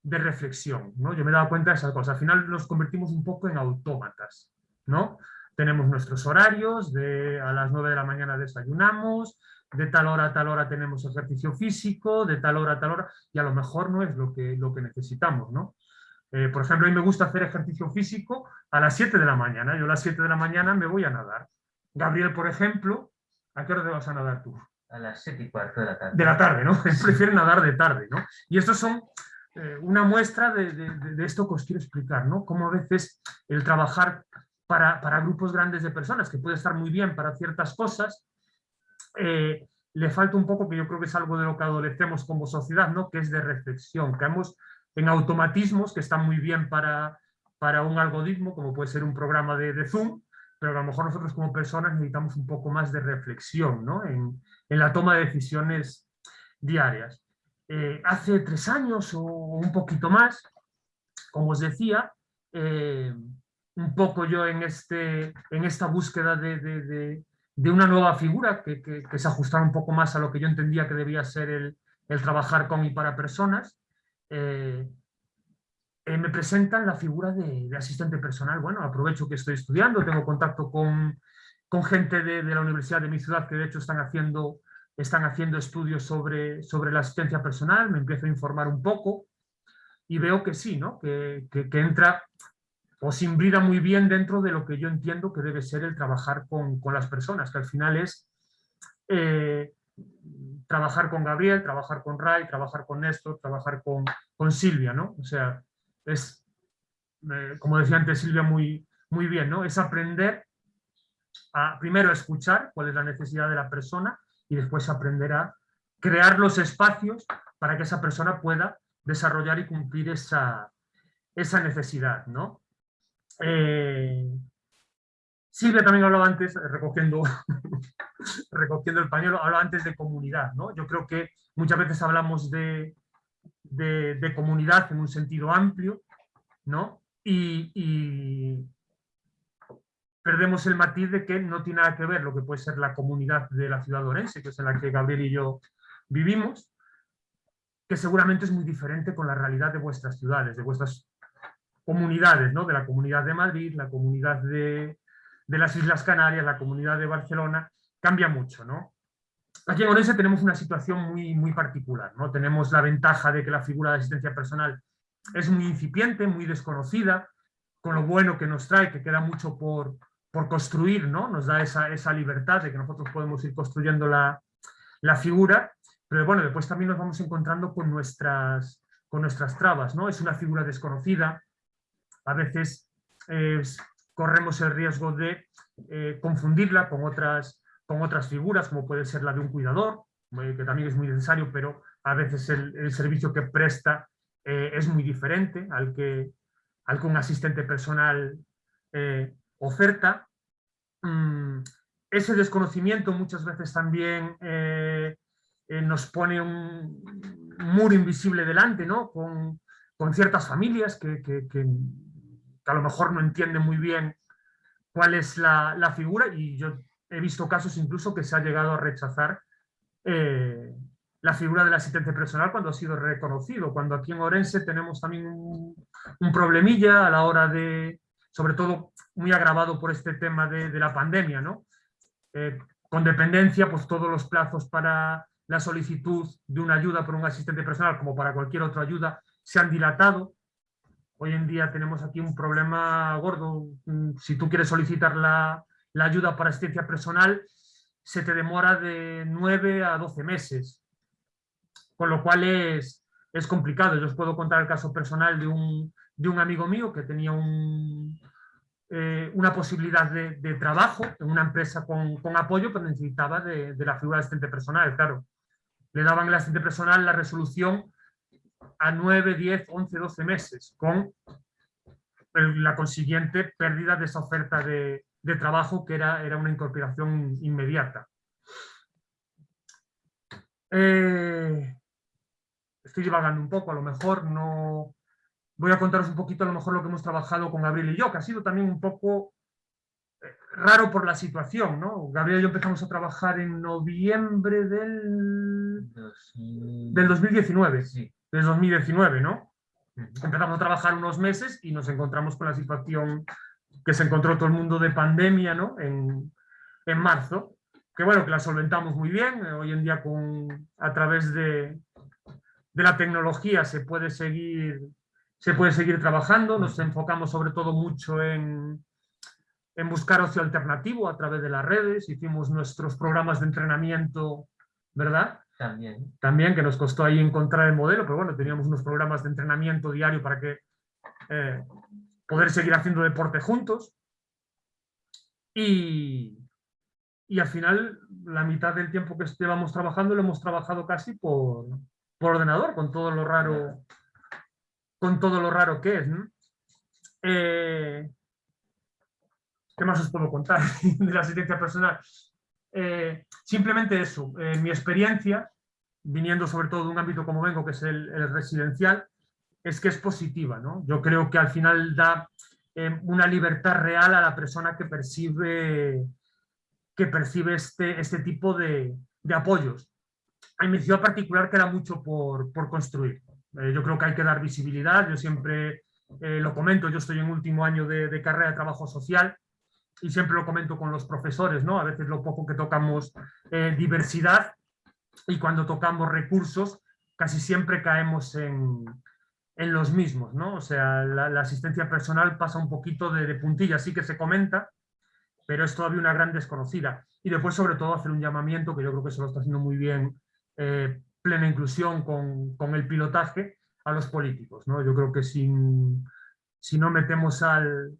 Speaker 4: de reflexión. ¿no? Yo me he dado cuenta de esas cosas. Al final nos convertimos un poco en autómatas. ¿No? tenemos nuestros horarios, de a las 9 de la mañana desayunamos, de tal hora a tal hora tenemos ejercicio físico, de tal hora a tal hora, y a lo mejor no es lo que, lo que necesitamos, ¿no? Eh, por ejemplo, a mí me gusta hacer ejercicio físico a las 7 de la mañana, yo a las 7 de la mañana me voy a nadar. Gabriel, por ejemplo, ¿a qué hora te vas a nadar tú?
Speaker 3: A las 7 y cuarto de la tarde.
Speaker 4: De la tarde, ¿no? [LAUGHS] Prefiere nadar de tarde, ¿no? Y estos son eh, una muestra de, de, de, esto que os quiero explicar, ¿no? Cómo a veces el trabajar para, grupos grandes de personas, que puede estar muy bien para ciertas cosas, eh, le falta un poco, que yo creo que es algo de lo que adolecemos como sociedad, ¿no? que es de reflexión. Caemos en automatismos que están muy bien para, para un algoritmo, como puede ser un programa de, Zoom, pero a lo mejor nosotros como personas necesitamos un poco más de reflexión ¿no? en, la toma de decisiones diarias. Eh, hace tres años o un poquito más, como os decía, eh, un poco yo en, este, en esta búsqueda de, una nueva figura que, se ajustara un poco más a lo que yo entendía que debía ser el, trabajar con y para personas, eh, eh, me presentan la figura de, asistente personal. Bueno, aprovecho que estoy estudiando, tengo contacto con, gente de, la universidad de mi ciudad que de hecho están haciendo, están haciendo estudios sobre, sobre la asistencia personal, me empiezo a informar un poco y veo que sí, ¿no? que, que entra o se imbrida muy bien dentro de lo que yo entiendo que debe ser el trabajar con, las personas, que al final es eh, trabajar con Gabriel, trabajar con Ray, trabajar con Néstor, trabajar con, con Silvia, ¿no? O sea, es, eh, como decía antes Silvia muy, muy bien, ¿no? Es aprender a primero escuchar cuál es la necesidad de la persona y después aprender a crear los espacios para que esa persona pueda desarrollar y cumplir esa, esa necesidad, ¿no? Eh, Silvia también hablaba antes, recogiendo, [LAUGHS] recogiendo el pañuelo, hablaba antes de comunidad. ¿no? Yo creo que muchas veces hablamos de, de, comunidad en un sentido amplio, ¿no? y, perdemos el matiz de que no tiene nada que ver lo que puede ser la comunidad de la ciudad Orense, que es en la que Gabriel y yo vivimos, que seguramente es muy diferente con la realidad de vuestras ciudades, de vuestras comunidades, ¿no? de la comunidad de Madrid, la comunidad de, de las Islas Canarias, la comunidad de Barcelona, cambia mucho. ¿no? Aquí en Orense tenemos una situación muy, muy particular. ¿no? Tenemos la ventaja de que la figura de asistencia personal es muy incipiente, muy desconocida, con lo bueno que nos trae, que queda mucho por, por construir, ¿no? Nos da esa, esa, libertad de que nosotros podemos ir construyendo la, la, figura, pero bueno, después también nos vamos encontrando con nuestras, con nuestras trabas, ¿no? Es una figura desconocida, a veces eh, corremos el riesgo de eh, confundirla con otras, con otras figuras, como puede ser la de un cuidador, eh, que también es muy necesario, pero a veces el, servicio que presta es muy diferente al que, al un asistente personal oferta. Mm, ese desconocimiento muchas veces también nos pone un, muro invisible delante, ¿no? con, con ciertas familias que, a lo mejor no entienden muy bien cuál es la, figura y yo he visto casos incluso que se ha llegado a rechazar la figura del asistente personal cuando ha sido reconocido, cuando aquí en Orense tenemos también un, problemilla a la hora de, sobre todo muy agravado por este tema de, la pandemia, ¿no? Eh, con dependencia, pues todos los plazos para la solicitud de una ayuda por un asistente personal, como para cualquier otra ayuda, se han dilatado. Hoy en día tenemos aquí un problema gordo. Mm, si tú quieres solicitar la, ayuda para asistencia personal, se te demora de 9 a 12 meses con lo cual es, complicado. Yo os puedo contar el caso personal de un, amigo mío que tenía eh, una posibilidad de, trabajo en una empresa con, apoyo, pero necesitaba de, de, la figura de asistente personal, claro. Le daban el asistente personal la resolución a 9, 10, 11, 12 meses, con la consiguiente pérdida de esa oferta de, de trabajo que era, era una incorporación inmediata. Eh, estoy divagando un poco, a lo mejor no... Voy a contaros un poquito a lo mejor lo que hemos trabajado con Gabriel y yo, que ha sido también un poco eh, raro por la situación, ¿no? Gabriel y yo empezamos a trabajar en noviembre del, del 2019, sí. Del 2019, ¿no? Empezamos a trabajar unos meses y nos encontramos con la situación que se encontró todo el mundo de pandemia, ¿no? En, en marzo, que bueno, que la solventamos muy bien, hoy en día con, a través de, de la tecnología se puede seguir, se puede seguir trabajando. Nos enfocamos sobre todo mucho en, en buscar ocio alternativo a través de las redes. Hicimos nuestros programas de entrenamiento, ¿verdad?
Speaker 3: También.
Speaker 4: También, que nos costó ahí encontrar el modelo, pero bueno, teníamos unos programas de entrenamiento diario para que eh, poder seguir haciendo deporte juntos. Y, y al final, la mitad del tiempo que estábamos trabajando lo hemos trabajado casi por, por ordenador, con todo lo raro, con todo lo raro que es. Eh, ¿Qué más os puedo contar [LAUGHS] de la asistencia personal? Eh, simplemente eso, eh, mi experiencia, viniendo sobre todo de un ámbito como vengo, que es el, residencial, es que es positiva. ¿no? Yo creo que al final da una libertad real a la persona que percibe, que percibe este, este tipo de, apoyos en mi ciudad particular queda mucho por, por construir. Eh, yo creo que hay que dar visibilidad, yo siempre eh, lo comento, yo estoy en último año de, de, carrera de trabajo social y siempre lo comento con los profesores, ¿no? A veces lo poco que tocamos eh, diversidad y cuando tocamos recursos casi siempre caemos en, en los mismos, ¿no? O sea, la, asistencia personal pasa un poquito de, de puntilla, sí que se comenta, pero es todavía una gran desconocida. Y después, sobre todo, hacer un llamamiento, que yo creo que se lo está haciendo muy bien eh, plena inclusión con, con, el pilotaje a los políticos. ¿no? Yo creo que sin, si no metemos al,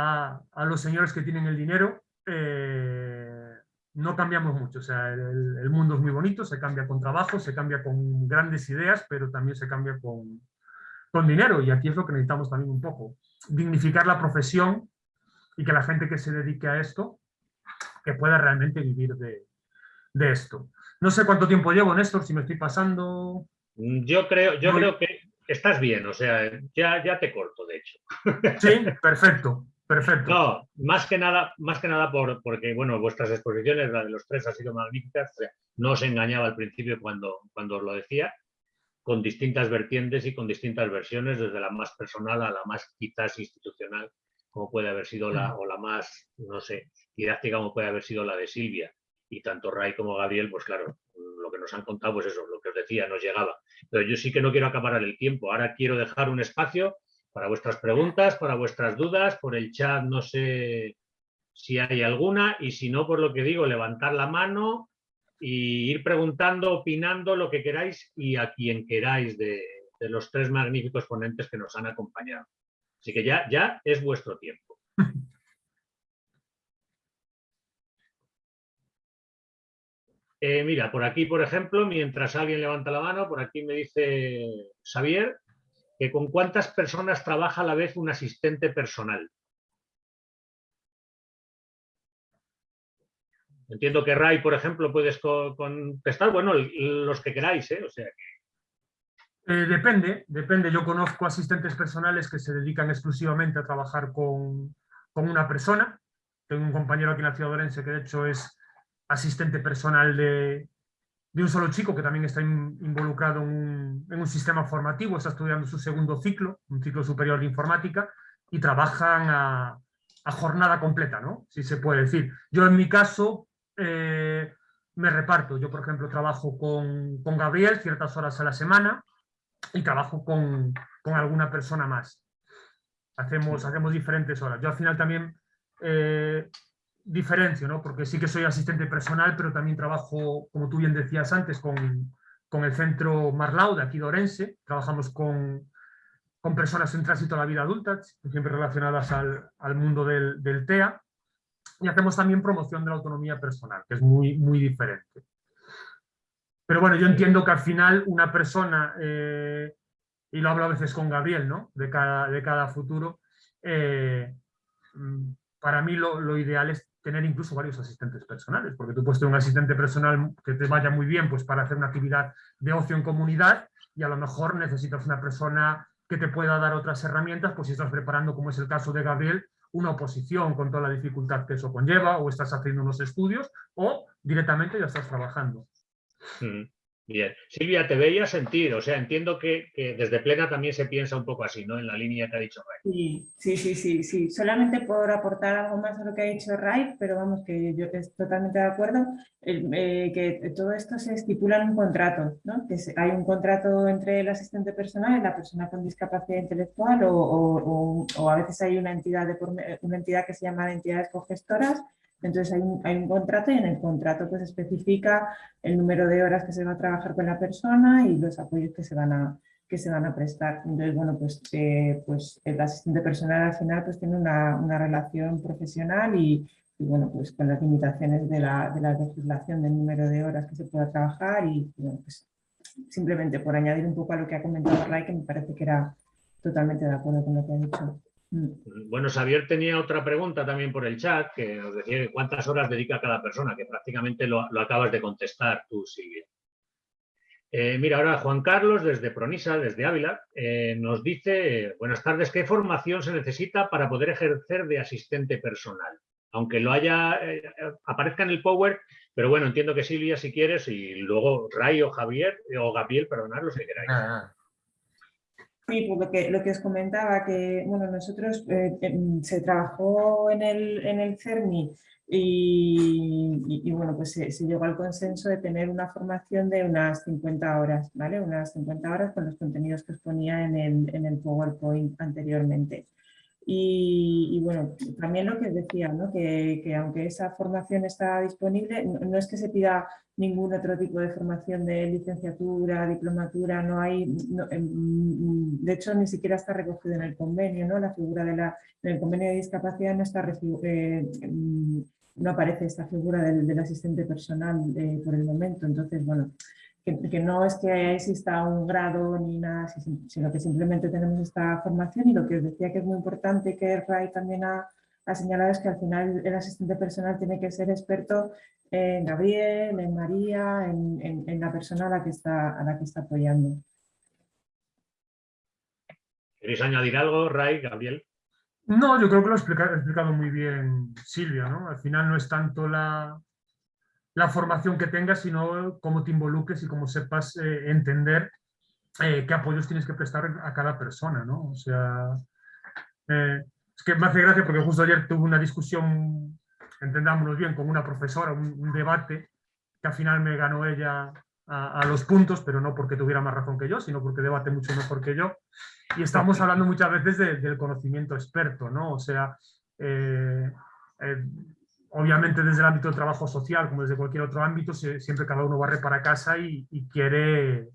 Speaker 4: a, a, los señores que tienen el dinero, eh, no cambiamos mucho. O sea, el, el, mundo es muy bonito, se cambia con trabajo, se cambia con grandes ideas, pero también se cambia con, con dinero. Y aquí es lo que necesitamos también un poco. Dignificar la profesión y que la gente que se dedique a esto, que pueda realmente vivir de, de esto. No sé cuánto tiempo llevo, Néstor, si me estoy pasando.
Speaker 1: Yo creo, yo creo que, estás bien, o sea, ya, ya te corto, de hecho.
Speaker 4: Sí, [LAUGHS] perfecto, perfecto.
Speaker 1: No, más que nada, más que nada por, porque, bueno, vuestras exposiciones, la de los tres, ha sido magníficas. no os engañaba al principio cuando, cuando os lo decía, con distintas vertientes y con distintas versiones, desde la más personal a la más quizás institucional, como puede haber sido la, o la más, no sé, didáctica como puede haber sido la de Silvia. Y tanto Ray como Gabriel, pues claro, lo que nos han contado, pues eso, lo que os decía, nos llegaba. Pero yo sí que no quiero acabar el tiempo. Ahora quiero dejar un espacio para vuestras preguntas, para vuestras dudas, por el chat no sé si hay alguna, y si no, por lo que digo, levantar la mano y ir preguntando, opinando lo que queráis y a quien queráis de, los tres magníficos ponentes que nos han acompañado. Así que ya, ya es vuestro tiempo. [LAUGHS] Eh, mira, por aquí, por ejemplo, mientras alguien levanta la mano, por aquí me dice Xavier que con cuántas personas trabaja a la vez un asistente personal. Entiendo que Ray, por ejemplo, puedes contestar, bueno, los que queráis, ¿eh? O sea
Speaker 4: eh, depende, depende. Yo conozco asistentes personales que se dedican exclusivamente a trabajar con, una persona. Tengo un compañero aquí en la ciudad de Orense que de hecho es asistente personal de, un solo chico que también está involucrado en un, sistema formativo, está estudiando su segundo ciclo, un ciclo superior de informática, y trabajan a, a jornada completa, ¿no? Si se puede decir. Yo en mi caso eh, me reparto. Yo, por ejemplo, trabajo con, Gabriel ciertas horas a la semana y trabajo con, alguna persona más. Hacemos, hacemos diferentes horas. Yo al final también eh, diferencio, ¿no? porque sí que soy asistente personal, pero también trabajo, como tú bien decías antes, con, el centro Marlau de aquí de Orense. Trabajamos con, personas en tránsito a la vida adulta, siempre relacionadas al, mundo del, del TEA y hacemos también promoción de la autonomía personal, que es muy, muy diferente. Pero bueno, yo entiendo que al final una persona, eh, y lo hablo a veces con Gabriel, ¿no? de, cada, de cada futuro, eh, para mí lo, ideal es tener incluso varios asistentes personales, porque tú puedes tener un asistente personal que te vaya muy bien pues, para hacer una actividad de ocio en comunidad y a lo mejor necesitas una persona que te pueda dar otras herramientas, pues si estás preparando, como es el caso de Gabriel, una oposición con toda la dificultad que eso conlleva, o estás haciendo unos estudios, o directamente ya estás trabajando.
Speaker 1: Mm. Bien. Silvia, te veía sentir, o sea, entiendo que, desde plena también se piensa un poco así, ¿no? En la línea que ha dicho
Speaker 2: Ray. Sí, sí, sí, sí, Solamente por aportar algo más a lo que ha dicho Ray, pero vamos, que yo estoy totalmente de acuerdo, eh, que todo esto se estipula en un contrato, ¿no? Que hay un contrato entre el asistente personal y la persona con discapacidad intelectual o, a veces hay una entidad, de, una entidad que se llama entidades cogestoras entonces hay un, hay un, contrato y en el contrato pues especifica el número de horas que se va a trabajar con la persona y los apoyos que se van a, que se van a prestar. Entonces, bueno, pues, eh, pues el asistente personal al final pues tiene una, una relación profesional y, bueno, pues con las limitaciones de la, de la, legislación del número de horas que se pueda trabajar y, bueno, pues simplemente por añadir un poco a lo que ha comentado Ray, que me parece que era totalmente de acuerdo con lo que ha dicho.
Speaker 1: Mm. Bueno, Xavier tenía otra pregunta también por el chat, que nos decía cuántas horas dedica cada persona, que prácticamente lo, acabas de contestar tú, Silvia. Eh, mira, ahora Juan Carlos, desde Pronisa, desde Ávila, eh, nos dice, buenas tardes, ¿qué formación se necesita para poder ejercer de asistente personal? Aunque lo haya, eh, aparezca en el Power, pero bueno, entiendo que Silvia, si quieres, y luego Ray o Javier, o Gabriel, perdonad, los que queráis. Ah,
Speaker 2: Sí, pues lo que, os comentaba, que bueno, nosotros eh, se trabajó en el, en el CERMI y, bueno, pues se, llegó al consenso de tener una formación de unas 50 horas, ¿vale? Unas 50 horas con los contenidos que os ponía en el, en el PowerPoint anteriormente. Y, bueno, también lo que decía, ¿no? que, que, aunque esa formación está disponible, no, es que se pida ningún otro tipo de formación de licenciatura, diplomatura, no hay, em, de hecho ni siquiera está recogido en el convenio, ¿no? la figura de la, en el convenio de discapacidad no, está, eh, em, no aparece esta figura del, asistente personal eh, por el momento, entonces bueno, que, no es que exista un grado ni nada, sino que simplemente tenemos esta formación y lo que os decía que es muy importante que Ray también ha, señalado es que al final el asistente personal tiene que ser experto en Gabriel, en María, en, la persona a la que está, a la que está apoyando.
Speaker 1: ¿Queréis añadir algo, Ray, Gabriel?
Speaker 4: No, yo creo que lo ha explicado, muy bien Silvia, ¿no? Al final no es tanto la, la formación que tengas, sino cómo te involucres y cómo sepas eh, entender eh, qué apoyos tienes que prestar a cada persona, ¿no? O sea, eh, es que me hace gracia porque justo ayer tuve una discusión, entendámonos bien, con una profesora, un, debate, que al final me ganó ella a, los puntos, pero no porque tuviera más razón que yo, sino porque debate mucho mejor que yo. Y estamos hablando muchas veces del conocimiento experto, ¿no? O sea, obviamente desde el ámbito del trabajo social, como desde cualquier otro ámbito, siempre cada uno barre para casa y, quiere,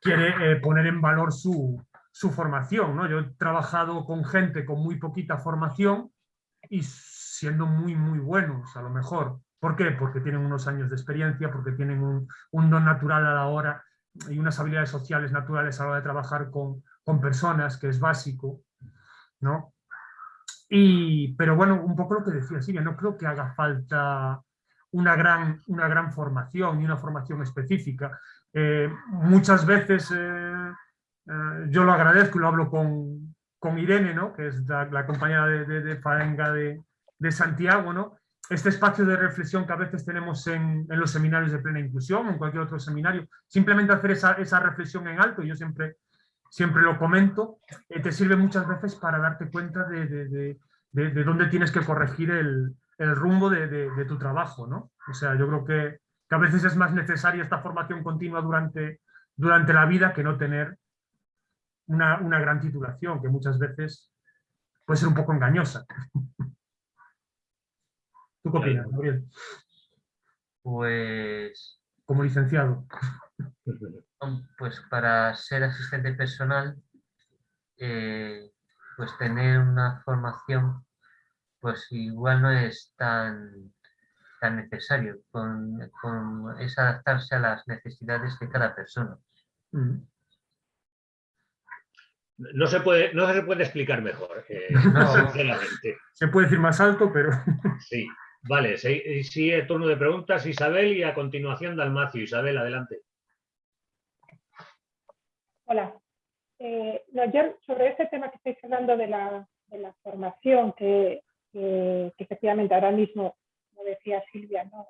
Speaker 4: quiere eh, poner en valor su, formación. ¿no? Yo he trabajado con gente con muy poquita formación y siendo muy, muy buenos a lo mejor. ¿Por qué? Porque tienen unos años de experiencia, porque tienen un, don natural a la hora y unas habilidades sociales naturales a la hora de trabajar con, con personas, que es básico. ¿no? Y, pero bueno, un poco lo que decía Silvia, no creo que haga falta una gran, una gran formación y una formación específica. Eh, muchas veces eh, eh, yo lo agradezco y lo hablo con, con Irene, ¿no? que es la, compañera de, de, de Faenga de, de, Santiago, ¿no? este espacio de reflexión que a veces tenemos en, los seminarios de plena inclusión o en cualquier otro seminario, simplemente hacer esa, esa reflexión en alto, yo siempre siempre lo comento, eh, te sirve muchas veces para darte cuenta de, dónde tienes que corregir el, rumbo de, tu trabajo, ¿no? O sea, yo creo que, a veces es más necesaria esta formación continua durante, durante la vida que no tener una, gran titulación, que muchas veces puede ser un poco engañosa. ¿Tú qué opinas, Gabriel?
Speaker 3: Pues...
Speaker 4: Como licenciado.
Speaker 3: pues para ser asistente personal, eh, pues tener una formación, pues igual no es tan, tan necesario, con, es adaptarse a las necesidades de cada persona. Mm.
Speaker 1: No se puede, no se puede explicar mejor, eh, [LAUGHS] sinceramente.
Speaker 4: Se puede decir más alto, pero...
Speaker 1: Sí, vale, sigue turno de preguntas Isabel y a continuación Dalmacio. Isabel, adelante.
Speaker 5: Hola. Eh, sobre este tema que estáis hablando de la, formación, que, efectivamente ahora mismo, como decía Silvia, no,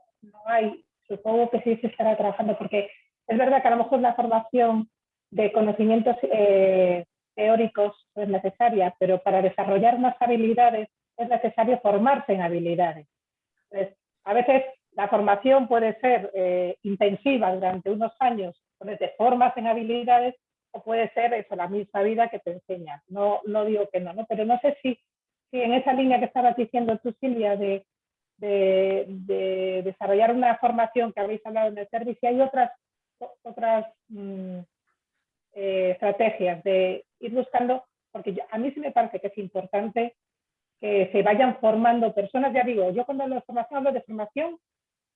Speaker 5: hay, supongo que sí se estará trabajando, porque es verdad que a lo mejor la formación de conocimientos eh, teóricos es necesaria, pero para desarrollar más habilidades es necesario formarse en habilidades. A veces la formación puede ser eh, intensiva durante unos años, donde te formas en habilidades o puede ser eso, la misma vida que te enseña. No, no digo que no, ¿no? pero no sé si, si en esa línea que estabas diciendo tú, Silvia, de, de, desarrollar una formación que habéis hablado en el servicio, hay otras, otras mm, eh, estrategias de ir buscando, porque a mí sí me parece que es importante que se vayan formando personas, ya digo, yo cuando hablo de formación de formación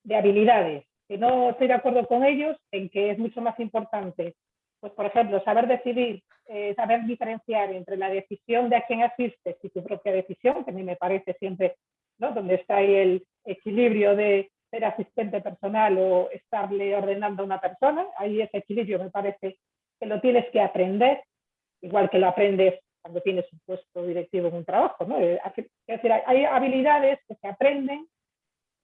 Speaker 5: de habilidades, que no estoy de acuerdo con ellos en que es mucho más importante pues por ejemplo, saber decidir, eh, saber diferenciar entre la decisión de a quién asistes y tu propia decisión, que a mí me parece siempre, ¿no? Donde está ahí el equilibrio de ser asistente personal o estarle ordenando a una persona, ahí ese equilibrio me parece que lo tienes que aprender, igual que lo aprendes cuando tienes un puesto directivo en un trabajo, ¿no? Eh, es decir, hay habilidades que se aprenden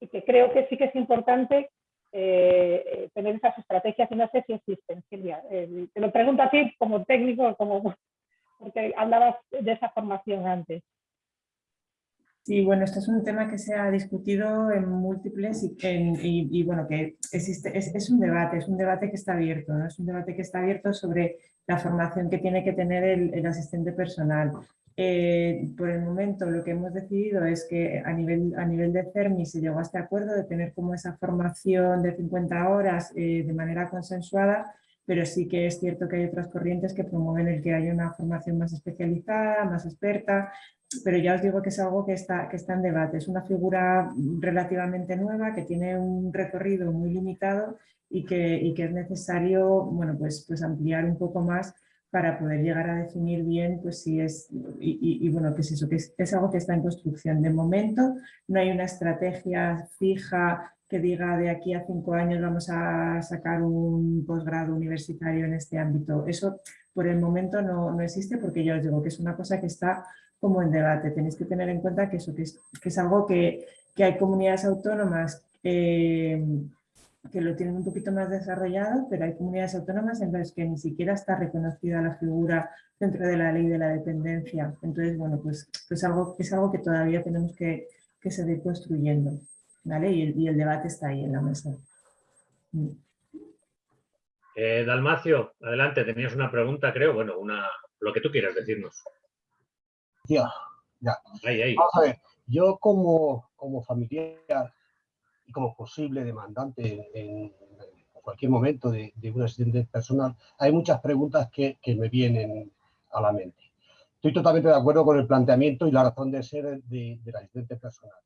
Speaker 5: y que creo que sí que es importante eh, eh, tener esas estrategias y no sé si existen, Silvia. Eh, te lo pregunto a ti como técnico, como, [LAUGHS] porque hablabas de esa formación antes.
Speaker 2: Sí, bueno, este es un tema que se ha discutido en múltiples y, y, bueno, que existe, es, un debate, es un debate que está abierto, ¿no? es un debate que está abierto sobre la formación que tiene que tener el, asistente personal. Eh, por el momento lo que hemos decidido es que a nivel, a nivel de CERMI se llegó a este acuerdo de tener como esa formación de 50 horas eh, de manera consensuada, pero sí que es cierto que hay otras corrientes que promueven el que haya una formación más especializada, más experta, pero ya os digo que es algo que está, que está en debate. Es una figura relativamente nueva que tiene un recorrido muy limitado y que, y que es necesario bueno, pues, pues ampliar un poco más para poder llegar a definir bien pues si es, y, bueno, que es eso, que es, algo que está en construcción. De momento no hay una estrategia fija que diga de aquí a cinco años vamos a sacar un posgrado universitario en este ámbito. Eso por el momento no, no, existe porque ya os digo que es una cosa que está como en debate. Tenéis que tener en cuenta que eso que es, que es algo que, que, hay comunidades autónomas eh, que lo tienen un poquito más desarrollado, pero hay comunidades autónomas en las que ni siquiera está reconocida la figura dentro de la ley de la dependencia. Entonces, bueno, pues, pues algo, es algo que todavía tenemos que, que seguir construyendo. ¿vale? Y, el, y, el, debate está ahí en la mesa.
Speaker 1: Mm. Eh, Dalmacio, adelante, tenías una pregunta, creo, bueno, una, lo que tú quieras decirnos.
Speaker 6: Ya, ya.
Speaker 1: Ahí, ahí.
Speaker 6: Vamos a ver, yo como, como familiar y como posible demandante en, cualquier momento de, un asistente personal, hay muchas preguntas que, que, me vienen a la mente. Estoy totalmente de acuerdo con el planteamiento y la razón de ser de, del asistente personal.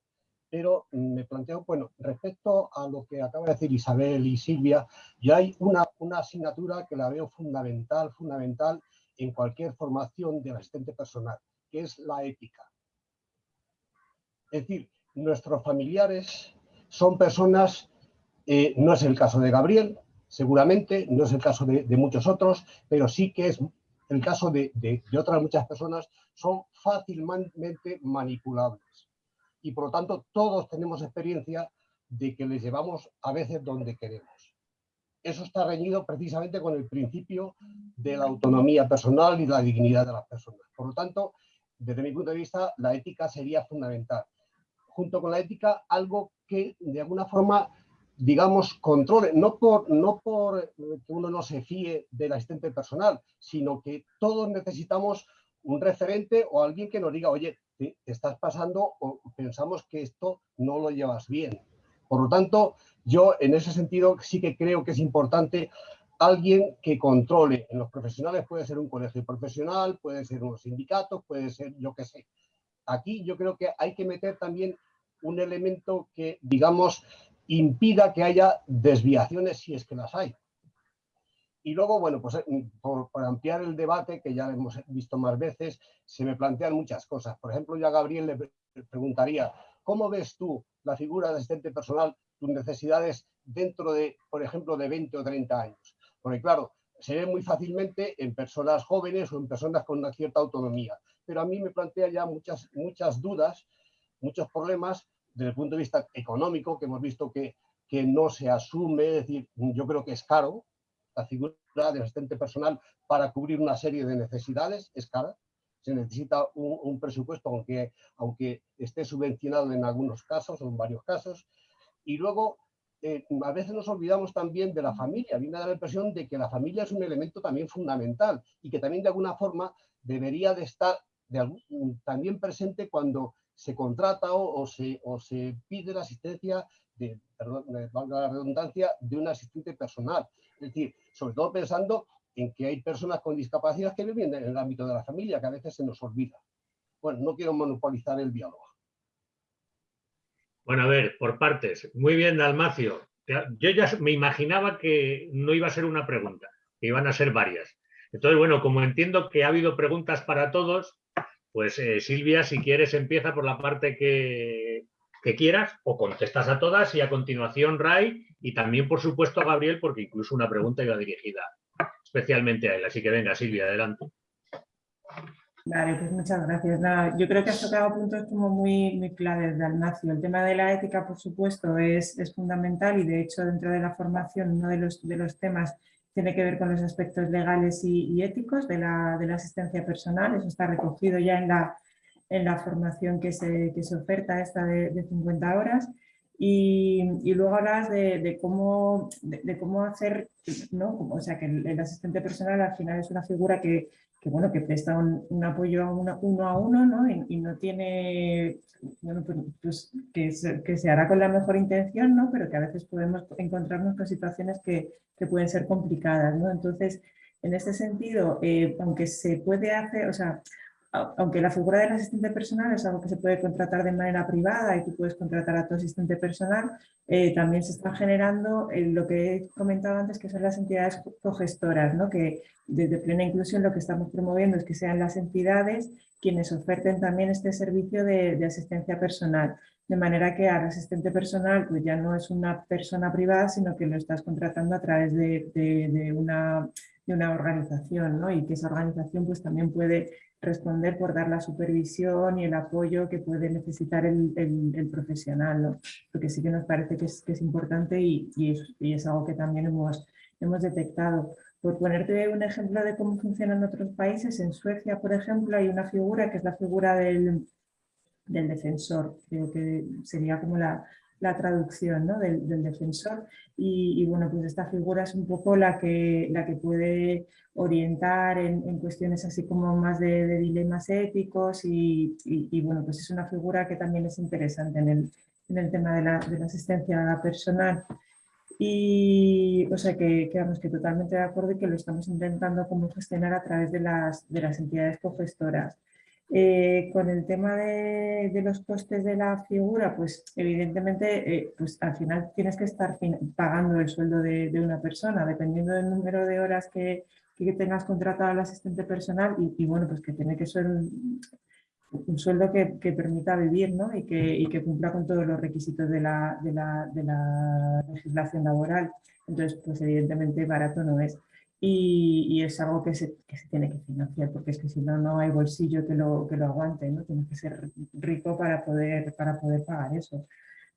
Speaker 6: Pero me planteo, bueno, respecto a lo que acaba de decir Isabel y Silvia, ya hay una, una asignatura que la veo fundamental, fundamental en cualquier formación del asistente personal, que es la ética. Es decir, nuestros familiares son personas, eh, no es el caso de Gabriel, seguramente, no es el caso de, muchos otros, pero sí que es el caso de, de, otras muchas personas, son fácilmente manipulables. Y por lo tanto, todos tenemos experiencia de que les llevamos a veces donde queremos. Eso está reñido precisamente con el principio de la autonomía personal y la dignidad de las personas. Por lo tanto, desde mi punto de vista, la ética sería fundamental junto con la ética, algo que de alguna forma, digamos, controle, no por, no por que uno no se fíe del asistente personal, sino que todos necesitamos un referente o alguien que nos diga, oye, te estás pasando o pensamos que esto no lo llevas bien. Por lo tanto, yo en ese sentido sí que creo que es importante alguien que controle. En los profesionales puede ser un colegio profesional, puede ser unos sindicatos, puede ser yo qué sé. Aquí yo creo que hay que meter también un elemento que, digamos, impida que haya desviaciones si es que las hay. Y luego, bueno, pues eh, por, ampliar el debate, que ya hemos visto más veces, se me plantean muchas cosas. Por ejemplo, yo a Gabriel le preguntaría, ¿cómo ves tú la figura de asistente personal, tus necesidades dentro de, por ejemplo, de 20 o 30 años? Porque claro, se ve muy fácilmente en personas jóvenes o en personas con una cierta autonomía. Pero a mí me plantea ya muchas, muchas dudas muchos problemas desde el punto de vista económico, que hemos visto que, que no se asume, es decir, yo creo que es caro la figura del asistente personal para cubrir una serie de necesidades, es cara, se necesita un, presupuesto, aunque, aunque esté subvencionado en algunos casos o en varios casos, y luego eh, a veces nos olvidamos también de la familia. A dar la impresión de que la familia es un elemento también fundamental y que también de alguna forma debería de estar también presente cuando se contrata o, se, o se pide la asistencia, de, perdón, valga la redundancia, de un asistente personal. Es decir, sobre todo pensando en que hay personas con discapacidad que viven en el ámbito de la familia, que a veces se nos olvida. Bueno, no quiero monopolizar el diálogo.
Speaker 1: Bueno, a ver, por partes. Muy bien, Dalmacio. Yo ya me imaginaba que no iba a ser una pregunta, que iban a ser varias. Entonces, bueno, como entiendo que ha habido preguntas para todos, pues eh, Silvia, si quieres, empieza por la parte que, quieras o contestas a todas y a continuación Ray y también, por supuesto, a Gabriel, porque incluso una pregunta iba dirigida especialmente a él. Así que venga, Silvia, adelante.
Speaker 2: Vale, pues muchas gracias. yo creo que has tocado puntos como muy, muy claves, Dalmacio. El tema de la ética, por supuesto, es, es fundamental y de hecho dentro de la formación uno de los, de los temas tiene que ver con los aspectos legales y, éticos de la, de la, asistencia personal. Eso está recogido ya en la, en la formación que se, que se oferta, esta de 50 horas. Y, y, luego hablas de, de cómo, de, cómo hacer, ¿no? o sea, que el, asistente personal al final es una figura que, que bueno, que presta un, apoyo uno, a uno, ¿no? Y, y no tiene, bueno, pues, pues que, se, que, se, hará con la mejor intención, ¿no? Pero que a veces podemos encontrarnos con situaciones que, que pueden ser complicadas, ¿no? Entonces, en este sentido, eh, aunque se puede hacer, o sea, aunque la figura del asistente personal es algo que se puede contratar de manera privada y tú puedes contratar a tu asistente personal, eh, también se está generando eh, lo que he comentado antes, que son las entidades cogestoras, ¿no? que desde Plena Inclusión lo que estamos promoviendo es que sean las entidades quienes oferten también este servicio de, asistencia personal. De manera que al asistente personal pues ya no es una persona privada, sino que lo estás contratando a través de, una, una, organización, ¿no? y que esa organización pues también puede responder por dar la supervisión y el apoyo que puede necesitar el, el, profesional, porque sí que nos parece que es, que es importante y, y, es, y, es, algo que también hemos, hemos detectado. Por ponerte un ejemplo de cómo funciona en otros países, en Suecia, por ejemplo, hay una figura que es la figura del, del defensor, creo que sería como la, la traducción ¿no? del, del, defensor y, y, bueno, pues esta figura es un poco la que, la que puede orientar en, en cuestiones así como más de, de dilemas éticos y, y, y, bueno, pues es una figura que también es interesante en el, en el tema de la, de la asistencia personal. Y, o sea, que, quedamos que totalmente de acuerdo y que lo estamos intentando como gestionar a través de las, de las entidades cogestoras. Eh, con el tema de, los costes de la figura, pues evidentemente eh, pues al final tienes que estar pagando el sueldo de, una persona, dependiendo del número de horas que, tengas contratado al asistente personal y, bueno, pues que tiene que ser un sueldo que, permita vivir ¿no? y, que, cumpla con todos los requisitos de la, de, la, la, legislación laboral. Entonces, pues evidentemente barato no es. Y, y es algo que se, que se, tiene que financiar, porque es que si no, no hay bolsillo que lo, que lo aguante, ¿no? Tienes que ser rico para poder, para poder pagar eso.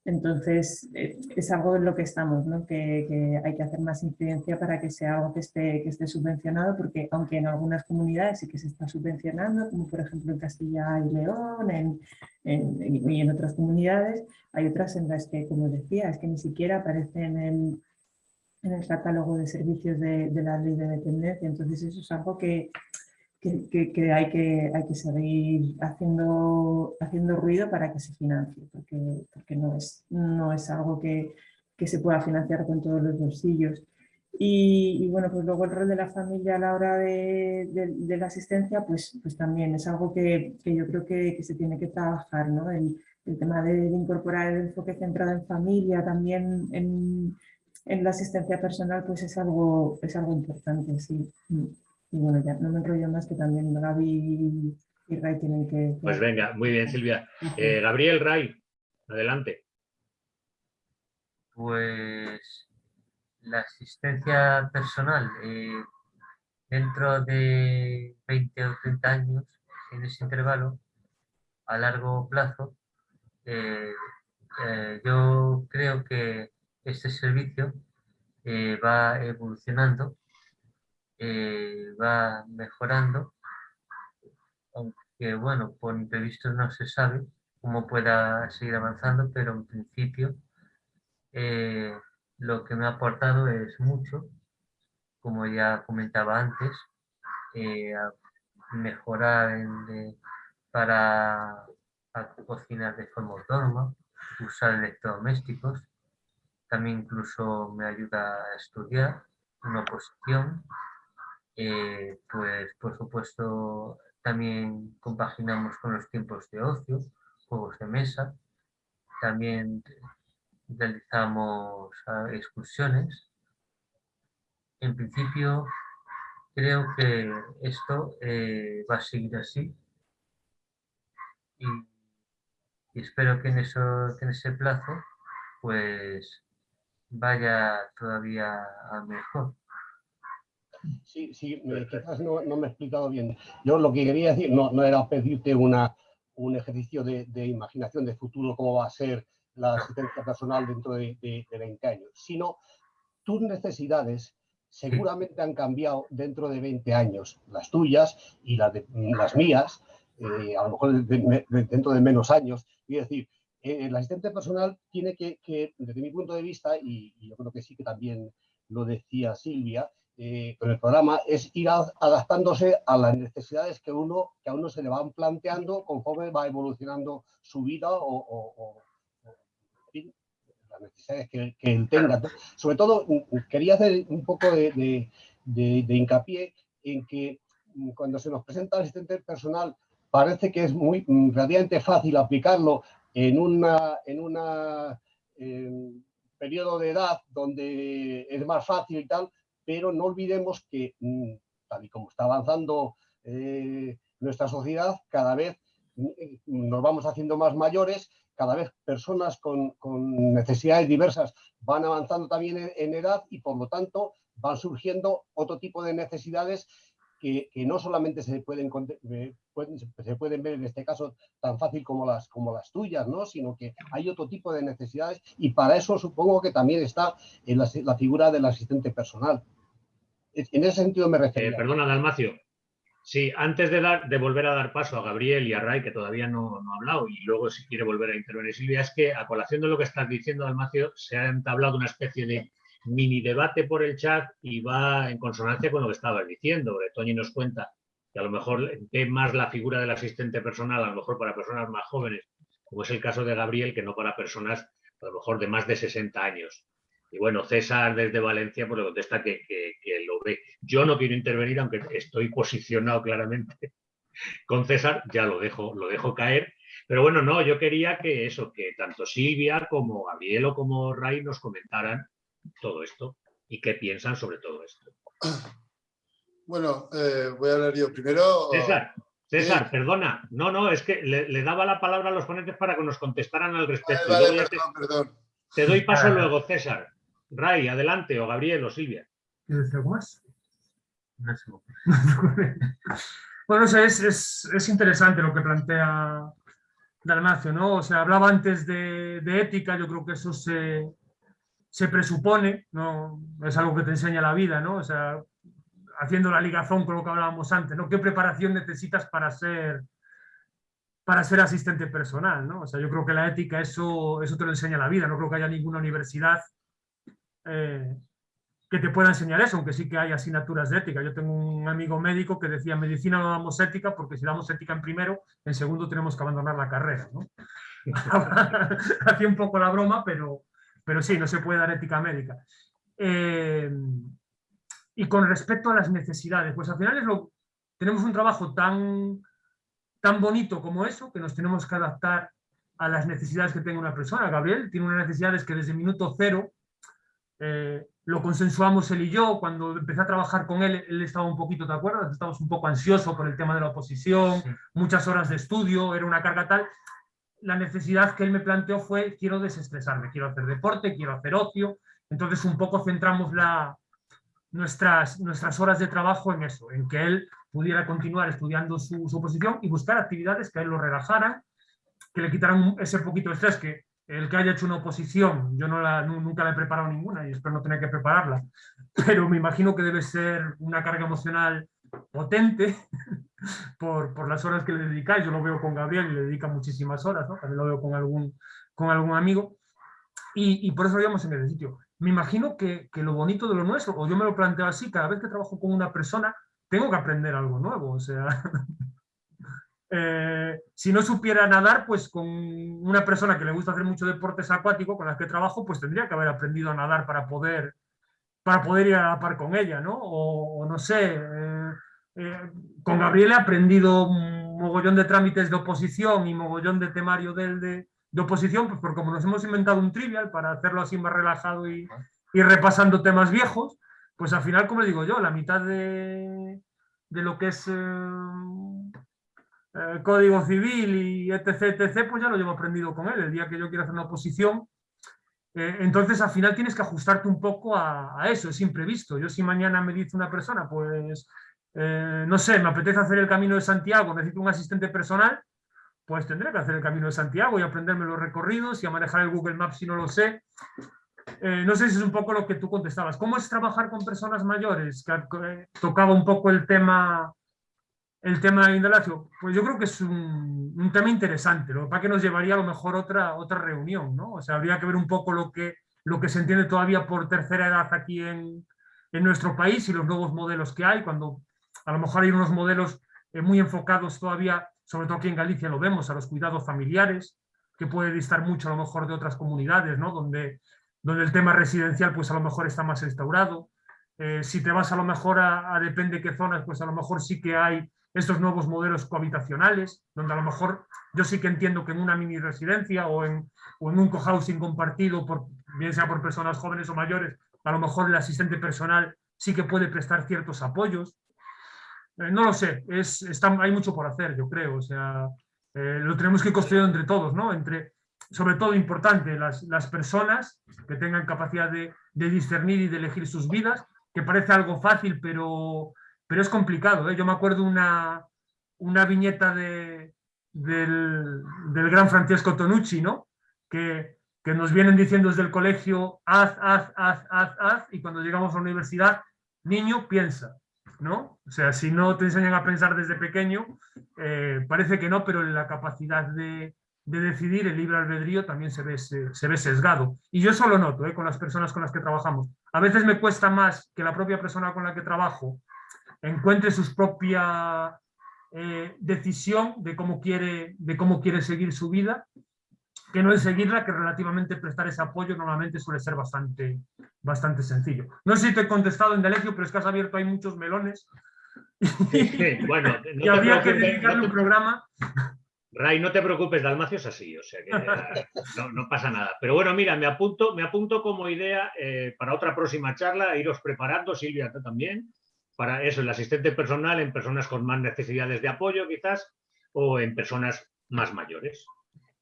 Speaker 2: Entonces, eh, es algo en lo que estamos, ¿no? que, que, hay que hacer más incidencia para que sea algo que esté, que esté subvencionado, porque aunque en algunas comunidades sí que se está subvencionando, como por ejemplo en Castilla y León en, en, y en otras comunidades, hay otras en las que, como decía, es que ni siquiera aparecen en, en el catálogo de servicios de, de la ley de dependencia. Entonces, eso es algo que, que, que, hay que hay que seguir haciendo, haciendo ruido para que se financie, porque, porque no, es, no es algo que, que se pueda financiar con todos los bolsillos. Y, y, bueno, pues luego el rol de la familia a la hora de, de, de la asistencia, pues, pues también es algo que, que yo creo que, que, se tiene que trabajar, ¿no? El, el tema de, incorporar el enfoque centrado en familia también en, en la asistencia personal, pues es algo, es algo importante, sí. Y bueno, ya no me enrollo más que también Gaby y Ray tienen que...
Speaker 1: Pues venga, muy bien Silvia. Eh, Gabriel, Ray, adelante.
Speaker 3: Pues la asistencia personal eh, dentro de 20 o 30 años, en ese intervalo, a largo plazo, eh, eh, yo creo que este servicio eh, va evolucionando eh, va mejorando, aunque bueno, por imprevistos no se sabe cómo pueda seguir avanzando, pero en principio eh, lo que me ha aportado es mucho, como ya comentaba antes, mejorar para cocinar de forma autónoma, usar electrodomésticos, también incluso me ayuda a estudiar una oposición eh, pues por supuesto también compaginamos con los tiempos de ocio, juegos de mesa, también realizamos ah, excursiones. En principio creo que esto eh, va a seguir así y, espero que en, eso, que en ese plazo pues vaya todavía a mejor.
Speaker 6: Sí, sí, quizás no, no, me he explicado bien. Yo lo que quería decir no, no era pedirte una, un ejercicio de, de, imaginación de futuro, cómo va a ser la asistencia personal dentro de, de, de 20 años, sino tus necesidades seguramente han cambiado dentro de 20 años, las tuyas y las, de, las mías, eh, a lo mejor dentro de menos años. Y decir, eh, el asistente personal tiene que, que, desde mi punto de vista, y, y, yo creo que sí que también lo decía Silvia, eh, con el programa es ir a, adaptándose a las necesidades que, uno, que a uno se le van planteando conforme va evolucionando su vida o, o, o en fin, las necesidades que, que, él tenga. Sobre todo, mm, quería hacer un poco de, de, de, de hincapié en que mm, cuando se nos presenta el asistente personal parece que es muy mm, relativamente fácil aplicarlo en una, en una periodo de edad donde es más fácil y tal, pero no olvidemos que mm, tal y como está avanzando eh, nuestra sociedad, cada vez mm, nos vamos haciendo más mayores, cada vez personas con, necesidades diversas van avanzando también en, edad y por lo tanto van surgiendo otro tipo de necesidades que, no solamente se pueden, eh, se pueden ver en este caso tan fácil como las, como las tuyas, ¿no? sino que hay otro tipo de necesidades y para eso supongo que también está en la, figura del asistente personal. En ese sentido me refiero.
Speaker 1: Eh, perdona, Dalmacio. Sí, antes de, dar, de volver a dar paso a Gabriel y a Ray, que todavía no, no, ha hablado, y luego si quiere volver a intervenir Silvia, es que a colación de lo que estás diciendo, Dalmacio, se ha entablado una especie de mini debate por el chat y va en consonancia con lo que estabas diciendo. Toñi nos cuenta que a lo mejor ve más la figura del asistente personal, a lo mejor para personas más jóvenes, como es el caso de Gabriel, que no para personas a lo mejor de más de 60 años. Y bueno, César desde Valencia pues le contesta que, lo ve. Yo no quiero intervenir, aunque estoy posicionado claramente [LAUGHS] con César, ya lo dejo, lo dejo caer. Pero bueno, no, yo quería que eso, que tanto Silvia como Gabriel o como Ray nos comentaran todo esto y qué piensan sobre todo esto. [COUGHS]
Speaker 7: Bueno, eh, voy a hablar yo primero.
Speaker 1: César, César, perdona. No, no, es que le, daba la palabra a los ponentes para que nos contestaran al respecto.
Speaker 7: perdón, perdón.
Speaker 1: Te doy paso luego, César. Ray, adelante, o Gabriel o Silvia.
Speaker 4: ¿Quieres algo más? [LAUGHS] bueno, es, interesante lo que plantea Dalmacio, ¿no? O sea, hablaba antes de, ética, yo creo que eso se, se, presupone, ¿no? Es algo que te enseña la vida, ¿no? O sea, haciendo la ligazón con lo que hablábamos antes, ¿no? ¿Qué preparación necesitas para ser para ser asistente personal, ¿no? O sea, yo creo que la ética eso, eso te lo enseña la vida, no creo que haya ninguna universidad eh, que te pueda enseñar eso, aunque sí que hay asignaturas de ética. Yo tengo un amigo médico que decía, medicina no damos ética porque si damos ética en primero, en segundo tenemos que abandonar la carrera. ¿no? [LAUGHS] Hacía un poco la broma, pero, pero sí, no se puede dar ética médica. Eh, y con respecto a las necesidades, pues al final es lo, tenemos un trabajo tan, tan bonito como eso, que nos tenemos que adaptar a las necesidades que tenga una persona. Gabriel tiene unas necesidades que desde minuto cero eh, lo consensuamos él y yo, cuando empecé a trabajar con él, él estaba un poquito, ¿te acuerdas? Estábamos un poco ansioso por el tema de la oposición, muchas horas de estudio, era una carga tal. La necesidad que él me planteó fue, quiero desestresarme, quiero hacer deporte, quiero hacer ocio. Entonces un poco centramos la, nuestras, nuestras horas de trabajo en eso, en que él pudiera continuar estudiando su, su oposición y buscar actividades que a él lo relajaran, que le quitaran ese poquito de estrés que el que haya hecho una oposición, yo nunca la he preparado ninguna y espero no tener que prepararla, pero me imagino que debe ser una carga emocional potente [LAUGHS] por, por, las horas que le dedicáis. Yo lo veo con Gabriel le dedica muchísimas horas, también lo veo con algún, con algún amigo. Y, por eso lo llevamos en ese sitio. Me imagino que, que, lo bonito de lo nuestro, o yo me lo planteo así, cada vez que trabajo con una persona, tengo que aprender algo nuevo. O sea, [LAUGHS] Eh, si no supiera nadar, pues con una persona que le gusta hacer mucho deportes acuáticos, con la que trabajo, pues tendría que haber aprendido a nadar para poder, para poder ir a la par con ella, ¿no? O, no sé, eh, eh, con Gabriel he aprendido un mogollón de trámites de oposición y mogollón de temario del de, de, oposición, pues porque como nos hemos inventado un trivial para hacerlo así más relajado y, y repasando temas viejos, pues al final, como digo yo, la mitad de, de lo que es eh, código civil y etc, etc, pues ya lo llevo aprendido con él. El día que yo quiero hacer una oposición, eh, entonces al final tienes que ajustarte un poco a, eso, es imprevisto. Yo si mañana me dice una persona, pues, eh, no sé, me apetece hacer el Camino de Santiago, necesito un asistente personal, pues tendré que hacer el Camino de Santiago y aprenderme los recorridos y a manejar el Google Maps si no lo sé. no sé si es un poco lo que tú contestabas. ¿Cómo es trabajar con personas mayores? Que, tocaba un poco el tema el tema de indalacio, pues yo creo que es un, tema interesante, lo que que nos llevaría a lo mejor otra, otra reunión, ¿no? O sea, habría que ver un poco lo que, lo que se entiende todavía por tercera edad aquí en, en nuestro país y los nuevos modelos que hay, cuando a lo mejor hay unos modelos eh, muy enfocados todavía, sobre todo aquí en Galicia lo vemos, a los cuidados familiares, que puede distar mucho a lo mejor de otras comunidades, ¿no? Donde, donde el tema residencial pues a lo mejor está más instaurado. Eh, si te vas a lo mejor a, depende qué zonas, pues a lo mejor sí que hay estos nuevos modelos cohabitacionales, donde a lo mejor yo sí que entiendo que en una mini residencia o en, o en un cohousing compartido, por, bien sea por personas jóvenes o mayores, a lo mejor el asistente personal sí que puede prestar ciertos apoyos. Eh, no lo sé, es, está, hay mucho por hacer, yo creo. O sea, eh, lo tenemos que construir entre todos, ¿no? Entre, sobre todo importante, las, las personas que tengan capacidad de, de, discernir y de elegir sus vidas, que parece algo fácil, pero, pero es complicado. ¿eh? Yo me acuerdo una, una viñeta de, del, del, gran Francesco Tonucci, ¿no? Que, que nos vienen diciendo desde el colegio, haz, haz, haz, haz, haz, y cuando llegamos a la universidad, niño, piensa. ¿No? O sea, si no te enseñan a pensar desde pequeño, eh, parece que no, pero la capacidad de, de, decidir, el libre albedrío, también se ve, se, ve sesgado. Y yo eso lo noto ¿eh? con las personas con las que trabajamos. A veces me cuesta más que la propia persona con la que trabajo encuentre su propia eh, decisión de cómo, de cómo quiere seguir su vida, que no es seguirla, que relativamente prestar ese apoyo normalmente suele ser bastante, bastante sencillo. No sé si te he contestado en Delegio, pero es que has abierto hay muchos melones.
Speaker 1: Sí, bueno,
Speaker 4: no [LAUGHS] y habría que dedicarle no un programa.
Speaker 1: Ray, no te preocupes, Dalmacio es así, o sea que [LAUGHS] no, no, pasa nada. Pero bueno, mira, me apunto, me apunto como idea eh, para otra próxima charla, iros preparando, Silvia, tú también, para eso, el asistente personal en personas con más necesidades de apoyo quizás, o en personas más mayores.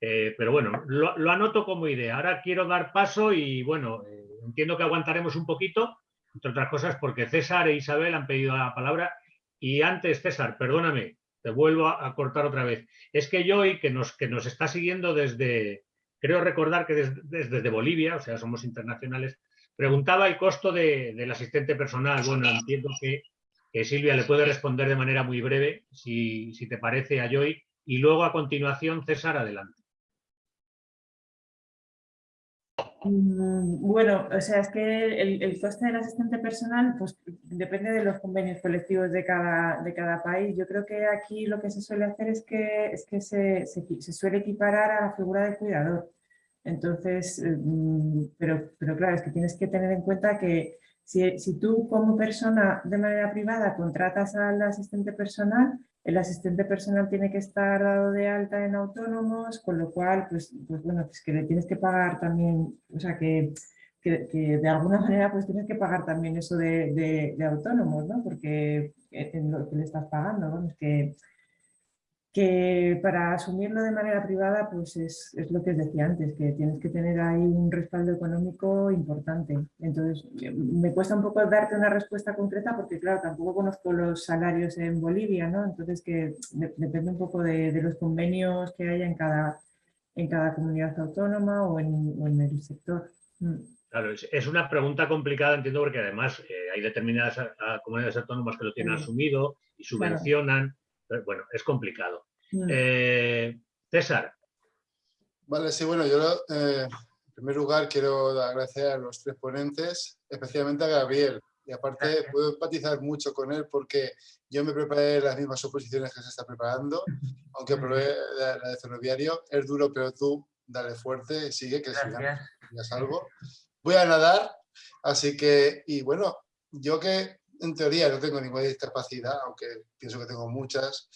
Speaker 1: Eh, pero bueno, lo, anoto como idea. Ahora quiero dar paso y bueno, eh, entiendo que aguantaremos un poquito, entre otras cosas porque César e Isabel han pedido la palabra. Y antes, César, perdóname, te vuelvo a, a cortar otra vez. Es que Joy, que nos, que nos está siguiendo desde, creo recordar que desde, desde Bolivia, o sea, somos internacionales, preguntaba el costo de, del asistente personal. Bueno, entiendo que, que, Silvia le puede responder de manera muy breve, si, si te parece, a Joy. Y luego, a continuación, César, adelante.
Speaker 2: Bueno, o sea, es que el, el, coste del asistente personal pues, depende de los convenios colectivos de cada, de cada país. Yo creo que aquí lo que se suele hacer es que, es que se, se, suele equiparar a la figura de cuidador. Entonces, mm, pero, pero claro, es que tienes que tener en cuenta que si, si tú como persona de manera privada contratas al asistente personal, el asistente personal tiene que estar dado de alta en autónomos, con lo cual, pues, pues bueno, pues que le tienes que pagar también, o sea, que, que, que de alguna [LAUGHS] manera pues tienes que pagar también eso de, de, de autónomos, ¿no? Porque en lo que le estás pagando, ¿no? Es que, que para asumirlo de manera privada, pues es, es, lo que os decía antes, que tienes que tener ahí un respaldo económico importante. Entonces, me cuesta un poco darte una respuesta concreta porque, claro, tampoco conozco los salarios en Bolivia, ¿no? Entonces, que de, depende un poco de, de, los convenios que haya en cada, en cada comunidad autónoma o en, o en el sector. Mm.
Speaker 1: Claro, es, es, una pregunta complicada, entiendo, porque además eh, hay determinadas a, a comunidades autónomas que lo tienen sí. asumido y subvencionan. Claro bueno, es complicado. Mm. Eh, César.
Speaker 7: Vale, sí, bueno, yo eh, en primer lugar quiero agradecer a los tres ponentes, especialmente a Gabriel. Y aparte puedo empatizar mucho con él porque yo me preparé las mismas oposiciones que se está preparando, [LAUGHS] aunque probé la, la de ferroviario. Es duro, pero tú dale fuerte, sigue, que sigas algo. Voy a nadar, así que, y bueno, yo que en teoría no tengo ninguna discapacidad, aunque pienso que tengo muchas,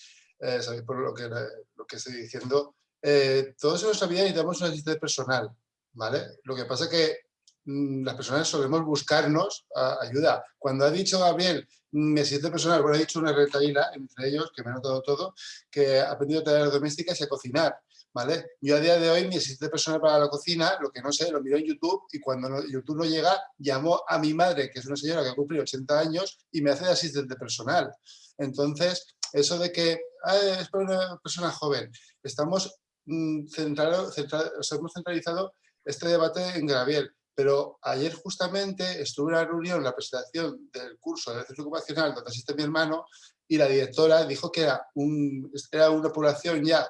Speaker 7: eh, sabéis por lo que, lo que estoy diciendo. Eh, todo eso lo sabía y necesitamos un asistente personal, ¿vale? Lo que pasa es que mmm, las personas solemos buscarnos ayuda. Cuando ha dicho Gabriel, mi asistente personal, bueno, ha dicho una retaíla, entre ellos, que me ha notado todo, que ha aprendido a tareas domésticas y a cocinar. ¿Vale? Yo a día de hoy mi asistente personal para la cocina, lo que no sé, lo miro en YouTube y cuando YouTube no llega, llamo a mi madre, que es una señora que ha cumplido 80 años y me hace de asistente personal. Entonces, eso de que ah, es para una persona joven, estamos, sea, hemos centralizado este debate en Gabriel, pero ayer justamente estuve en una reunión, la presentación del curso de centro ocupacional donde asiste mi hermano y la directora dijo que era, un, era una población ya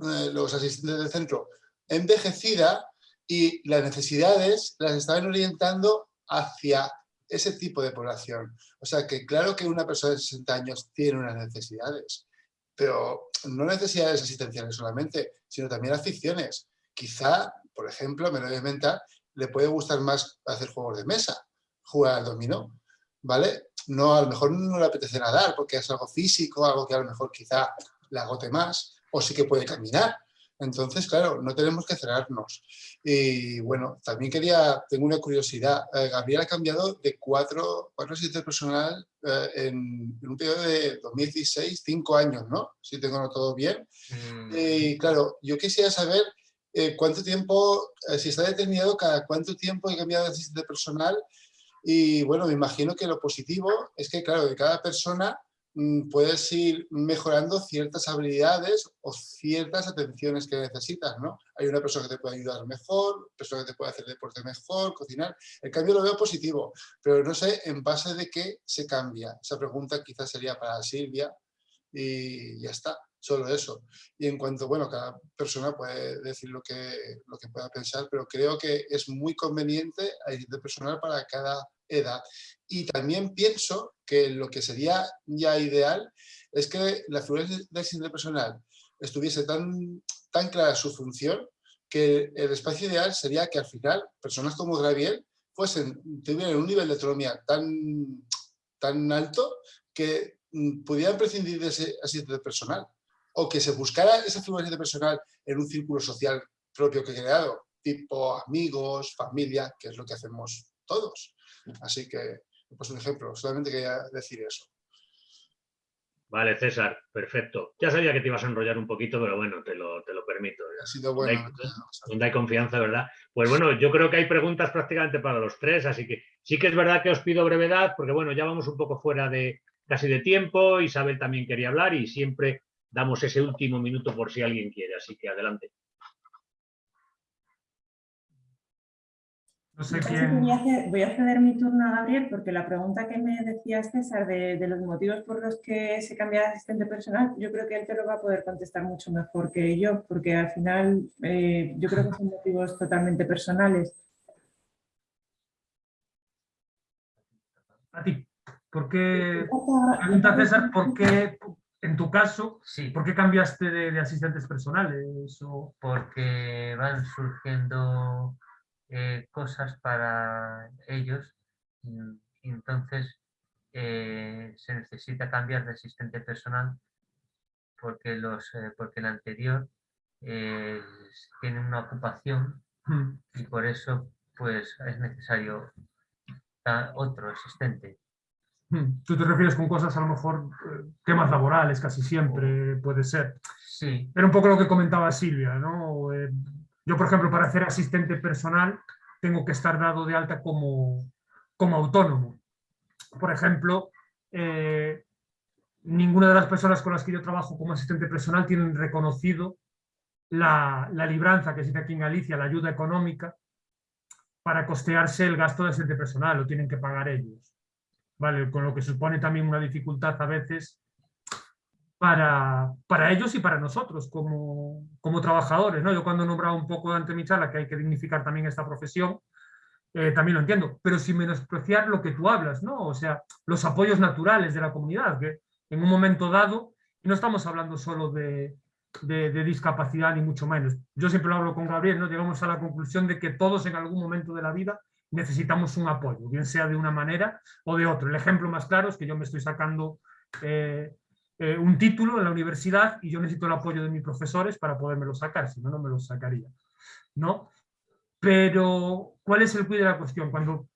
Speaker 7: eh, los asistentes del centro envejecida y las necesidades las estaban orientando hacia ese tipo de población. O sea que claro que una persona de 60 años tiene unas necesidades, pero no necesidades asistenciales solamente, sino también aficiones. Quizá, por ejemplo, me lo voy a inventar, le puede gustar más hacer juegos de mesa, jugar al dominó. ¿vale? No, a lo mejor no le apetece nadar porque es algo físico, algo que a lo mejor quizá le agote más, o sí que puede caminar. Entonces, claro, no tenemos que cerrarnos. Y bueno, también quería, tengo una curiosidad. Eh, Gabriel ha cambiado de cuatro, cuatro asistentes personal eh, en, un periodo de 2016, cinco años, ¿no? Si tengo todo bien.
Speaker 3: Mm,
Speaker 7: Y claro, yo quisiera saber eh, cuánto tiempo, si está determinado cada cuánto tiempo he cambiado de asistente personal. Y bueno, me imagino que lo positivo es que, claro, de cada persona puedes ir mejorando ciertas habilidades o ciertas atenciones que necesitas, ¿no? Hay una persona que te puede ayudar mejor, persona que te puede hacer deporte mejor, cocinar. El cambio lo veo positivo, pero no sé en base de qué se cambia. Esa pregunta quizás sería para Silvia y ya está, solo eso. Y en cuanto, bueno, cada persona puede decir lo que, lo que pueda pensar, pero creo que es muy conveniente de personal para cada edad. Y también pienso que lo que sería ya ideal es que la figura de asistente personal estuviese tan, tan clara su función que el espacio ideal sería que al final personas como Graviel fuesen, tuvieran un nivel de autonomía tan, tan alto que mm, pudieran prescindir de ese asistente personal o que se buscara esa figura de personal en un círculo social propio que he creado, tipo amigos, familia, que es lo que hacemos todos. Así que, pues un ejemplo, solamente quería decir eso.
Speaker 1: Vale, César, perfecto. Ya sabía que te ibas a enrollar un poquito, pero bueno, te lo, te lo permito.
Speaker 7: Ha sido
Speaker 1: Donde
Speaker 7: bueno.
Speaker 1: hay, donde hay confianza, ¿verdad? Pues bueno, yo creo que hay preguntas prácticamente para los tres, así que sí que es verdad que os pido brevedad, porque bueno, ya vamos un poco fuera de casi de tiempo, Isabel también quería hablar y siempre damos ese último minuto por si alguien quiere, así que adelante.
Speaker 4: No sé quién...
Speaker 2: voy a hacer- voy a ceder mi turno a Gabriel porque la pregunta que me decías, César, de, de los motivos por los que se cambia de asistente personal, yo creo que él te lo va a poder contestar mucho mejor que yo, porque al final eh, yo creo que son motivos totalmente personales.
Speaker 4: A ti, ¿por qué... Pregunta César, ¿por qué, en tu caso,
Speaker 3: Sí,
Speaker 4: por qué cambiaste de, de asistentes personales? O...
Speaker 3: porque van surgiendo eh, cosas para ellos entonces eh, se necesita cambiar de asistente personal porque, los, eh, porque el anterior eh, tiene una ocupación y por eso pues es necesario otro asistente.
Speaker 4: Tú te refieres con cosas a lo mejor eh, temas laborales, casi siempre puede ser.
Speaker 3: Sí,
Speaker 4: Era un poco lo que comentaba Silvia, ¿no? Yo, por ejemplo, para ser asistente personal tengo que estar dado de alta como, como autónomo. Por ejemplo, eh, ninguna de las personas con las que yo trabajo como asistente personal tienen reconocido la, la libranza, que dice aquí en Galicia, la ayuda económica, para costearse el gasto de asistente personal, lo tienen que pagar ellos. ¿Vale? Con lo que supone también una dificultad a veces para, para ellos y para nosotros como, como trabajadores. ¿no? Yo cuando he nombrado un poco ante mi charla que hay que dignificar también esta profesión, eh, también lo entiendo, pero sin menospreciar lo que tú hablas, ¿no? O sea, los apoyos naturales de la comunidad, que en un momento dado, y no estamos hablando solo de, de, discapacidad ni mucho menos. Yo siempre lo hablo con Gabriel, ¿no? Llegamos a la conclusión de que todos en algún momento de la vida necesitamos un apoyo, bien sea de una manera o de otro. El ejemplo más claro es que yo me estoy sacando eh, eh, un título en la universidad y yo necesito el apoyo de mis profesores para podérmelo sacar, si no, no me lo sacaría. ¿no? Pero, ¿cuál es el cuidado de la cuestión? Cuando,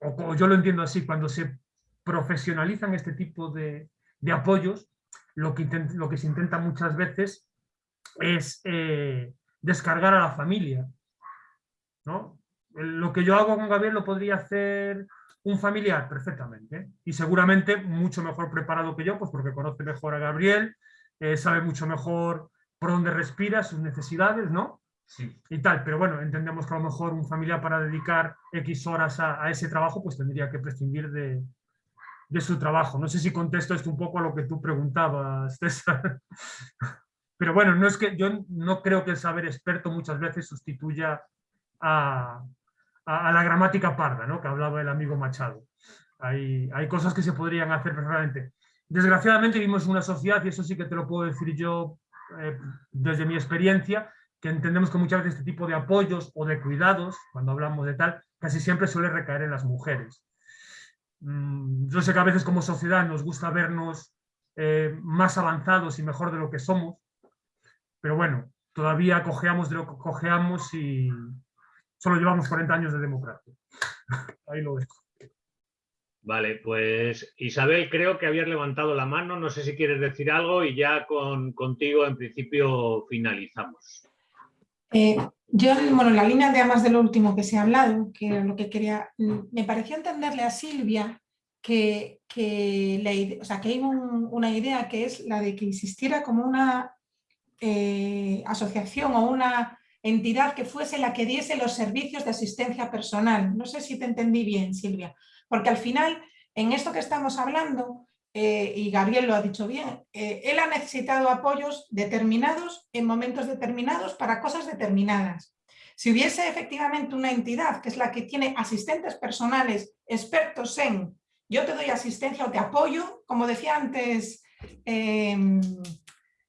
Speaker 4: o, yo lo entiendo así, cuando se profesionalizan este tipo de, de apoyos, lo que, lo que se intenta muchas veces es eh, descargar a la familia. ¿no? Lo que yo hago con Gabriel lo podría hacer un familiar perfectamente y seguramente mucho mejor preparado que yo, pues porque conoce mejor a Gabriel, eh, sabe mucho mejor por dónde respira, sus necesidades, ¿no?
Speaker 3: sí.
Speaker 4: Y tal, pero bueno, entendemos que a lo mejor un familiar para dedicar X horas a, a ese trabajo, pues tendría que prescindir de, de, su trabajo. No sé si contesto esto un poco a lo que tú preguntabas, [LAUGHS] César. Pero bueno, no es que yo no creo que el saber experto muchas veces sustituya a, a, la gramática parda, ¿no? que hablaba el amigo Machado. Hay, hay cosas que se podrían hacer perfectamente. Desgraciadamente vivimos en una sociedad, y eso sí que te lo puedo decir yo eh, desde mi experiencia, que entendemos que muchas veces este tipo de apoyos o de cuidados, cuando hablamos de tal, casi siempre suele recaer en las mujeres. Mm, yo sé que a veces como sociedad nos gusta vernos eh, más avanzados y mejor de lo que somos, pero bueno, todavía cojeamos de lo que cojeamos y solo llevamos 40 años de democracia. [LAUGHS] Ahí lo dejo.
Speaker 1: Vale, pues Isabel, creo que habías levantado la mano, no sé si quieres decir algo y ya con, contigo en principio finalizamos.
Speaker 8: Eh, yo, bueno, en la línea de además de lo último que se ha hablado, que lo que quería, mm, me pareció entenderle a Silvia que, que, o sea, que hay una idea que es la de que existiera como una eh, asociación o una entidad que fuese la que diese los servicios de asistencia personal. No sé si te entendí bien, Silvia, porque al final, en esto que estamos hablando, eh, y Gabriel lo ha dicho bien, eh, él ha necesitado apoyos determinados en momentos determinados para cosas determinadas. Si hubiese efectivamente una entidad que es la que tiene asistentes personales expertos en yo te doy asistencia o te apoyo, como decía antes em,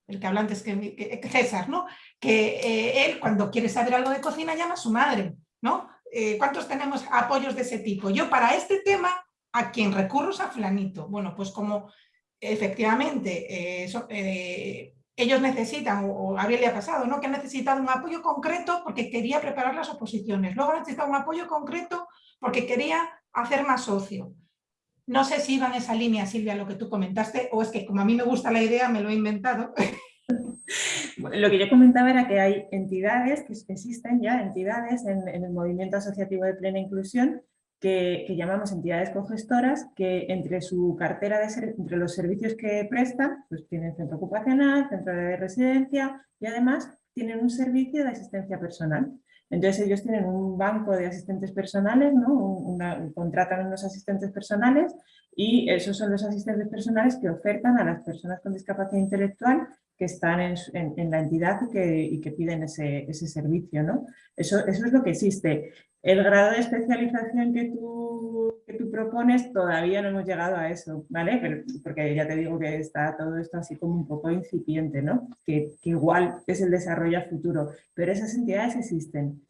Speaker 8: el que habló antes que, César, ¿no? Que eh, él cuando quiere saber algo de cocina llama a su madre. ¿no? ¿Cuántos tenemos apoyos de ese tipo? Yo para este tema a quien recurro es a flanito. Bueno, pues como efectivamente eh, eh, ellos necesitan, o a le ha pasado, ¿no? que han necesitado un apoyo concreto porque quería preparar las oposiciones, luego han necesitado un apoyo concreto porque quería hacer más socio. No sé si iba en esa línea, Silvia, lo que tú comentaste, o es que como a mí me gusta la idea, me lo he inventado.
Speaker 2: Lo que yo comentaba era que hay entidades, que existen ya entidades en el movimiento asociativo de plena inclusión, que, llamamos entidades cogestoras, que entre su cartera, de entre los servicios que prestan, pues tienen centro ocupacional, centro de residencia y además tienen un servicio de asistencia personal. Entonces ellos tienen un banco de asistentes personales, ¿no? contratan unos asistentes personales y esos son los asistentes personales que ofertan a las personas con discapacidad intelectual que están en, la entidad y que, que piden ese, ese, servicio. ¿no? Eso, eso es lo que existe. El grado de especialización que tú, que tú propones todavía no hemos llegado a eso, ¿vale? porque ya te digo que está todo esto así como un poco incipiente, ¿no? Que, igual es el desarrollo a futuro, pero esas entidades existen.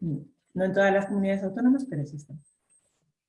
Speaker 2: No en todas las comunidades autónomas, pero existen.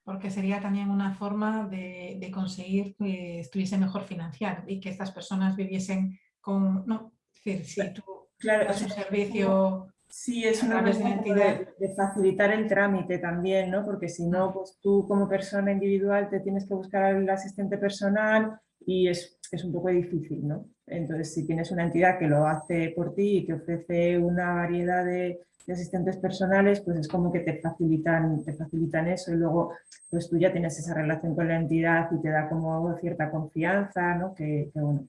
Speaker 8: Porque sería también una forma de, conseguir que estuviese mejor financiado y que estas personas viviesen con... No, es decir, si tú
Speaker 2: claro,
Speaker 8: das un servicio
Speaker 2: Sí, es una manera de, facilitar el trámite también, ¿no? Porque si no, pues tú como persona individual te tienes que buscar al asistente personal y es, es, un poco difícil, ¿no? Entonces, si tienes una entidad que lo hace por ti y que ofrece una variedad de, asistentes personales, pues es como que te facilitan, te facilitan eso y luego pues tú ya tienes esa relación con la entidad y te da como cierta confianza, ¿no? Que, que bueno,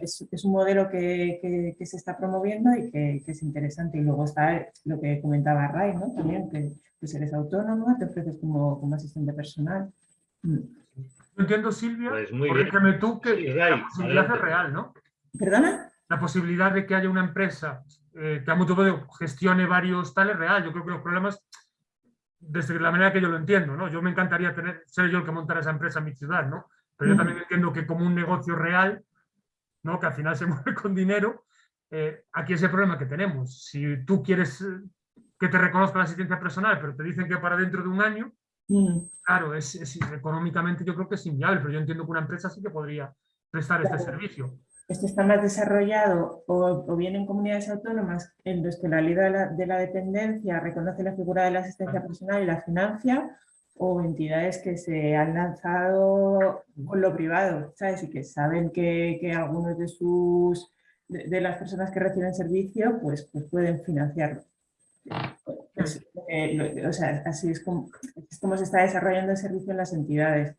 Speaker 2: es, un modelo que, se está promoviendo y que, es interesante. Y luego está lo que comentaba Ray, ¿no? También que pues eres autónomo, te ofreces como, como asistente personal.
Speaker 4: Mm. entiendo, Silvia, pues corrígeme tú, que la posibilidad es real, ¿no?
Speaker 2: ¿Perdona?
Speaker 4: La posibilidad de que haya una empresa eh, que a mucho modo gestione varios tales real. Yo creo que los problemas, desde la manera que yo lo entiendo, ¿no? Yo me encantaría tener, ser yo el que montara esa empresa en mi ciudad, ¿no? Pero yo mm. también entiendo que como un negocio real, ¿no? que al final se [LAUGHS] mueve con dinero, eh, aquí es el problema que tenemos. Si tú quieres eh, que te reconozca la asistencia personal, pero te dicen que para dentro de un año, mm. claro, es, económicamente yo creo que es inviable, pero yo entiendo que una empresa sí que podría prestar este servicio.
Speaker 2: Esto está más desarrollado o, bien en comunidades autónomas en los que la ley de la, de la dependencia reconoce la figura de la asistencia personal y la financia, o entidades que se han lanzado con lo privado, ¿sabes? Y que saben que, que algunos de sus de, las personas que reciben servicio pues, pues pueden financiarlo. Eh, o sea, así es como, es como, se está desarrollando el servicio en las entidades.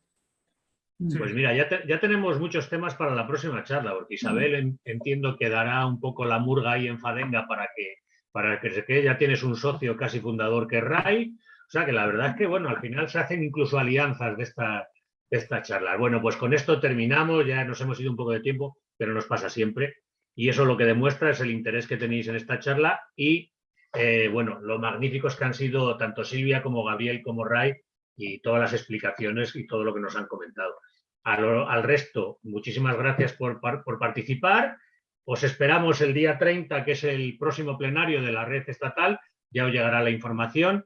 Speaker 1: Pues mira, ya, ya, tenemos muchos temas para la próxima charla, porque Isabel entiendo que dará un poco la murga ahí en Fadenga para que, para que se quede. Ya tienes un socio casi fundador que es Ray, o sea que la verdad es que, bueno, al final se hacen incluso alianzas de esta, de esta charla. Bueno, pues con esto terminamos, ya nos hemos ido un poco de tiempo, pero nos pasa siempre. Y eso lo que demuestra es el interés que tenéis en esta charla y, eh, bueno, lo magníficos que han sido tanto Silvia como Gabriel como Ray y todas las explicaciones y todo lo que nos han comentado. Al, resto, muchísimas gracias por, por participar. Os esperamos el día 30, que es el próximo plenario de la red estatal. Ya os llegará la información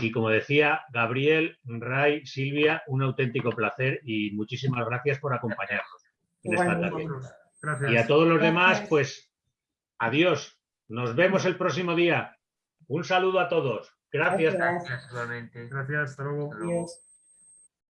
Speaker 1: Y como decía Gabriel, Ray, Silvia, un auténtico placer y muchísimas gracias por acompañarnos en esta
Speaker 2: Igualmente.
Speaker 1: tarde.
Speaker 4: Vosotros. Gracias.
Speaker 1: Y a todos los
Speaker 2: Gracias.
Speaker 1: demás, pues adiós. Nos vemos el próximo día. Un saludo a todos. Gracias.
Speaker 2: Gracias.
Speaker 4: Gracias hasta luego.
Speaker 3: Hasta luego.
Speaker 2: Adiós.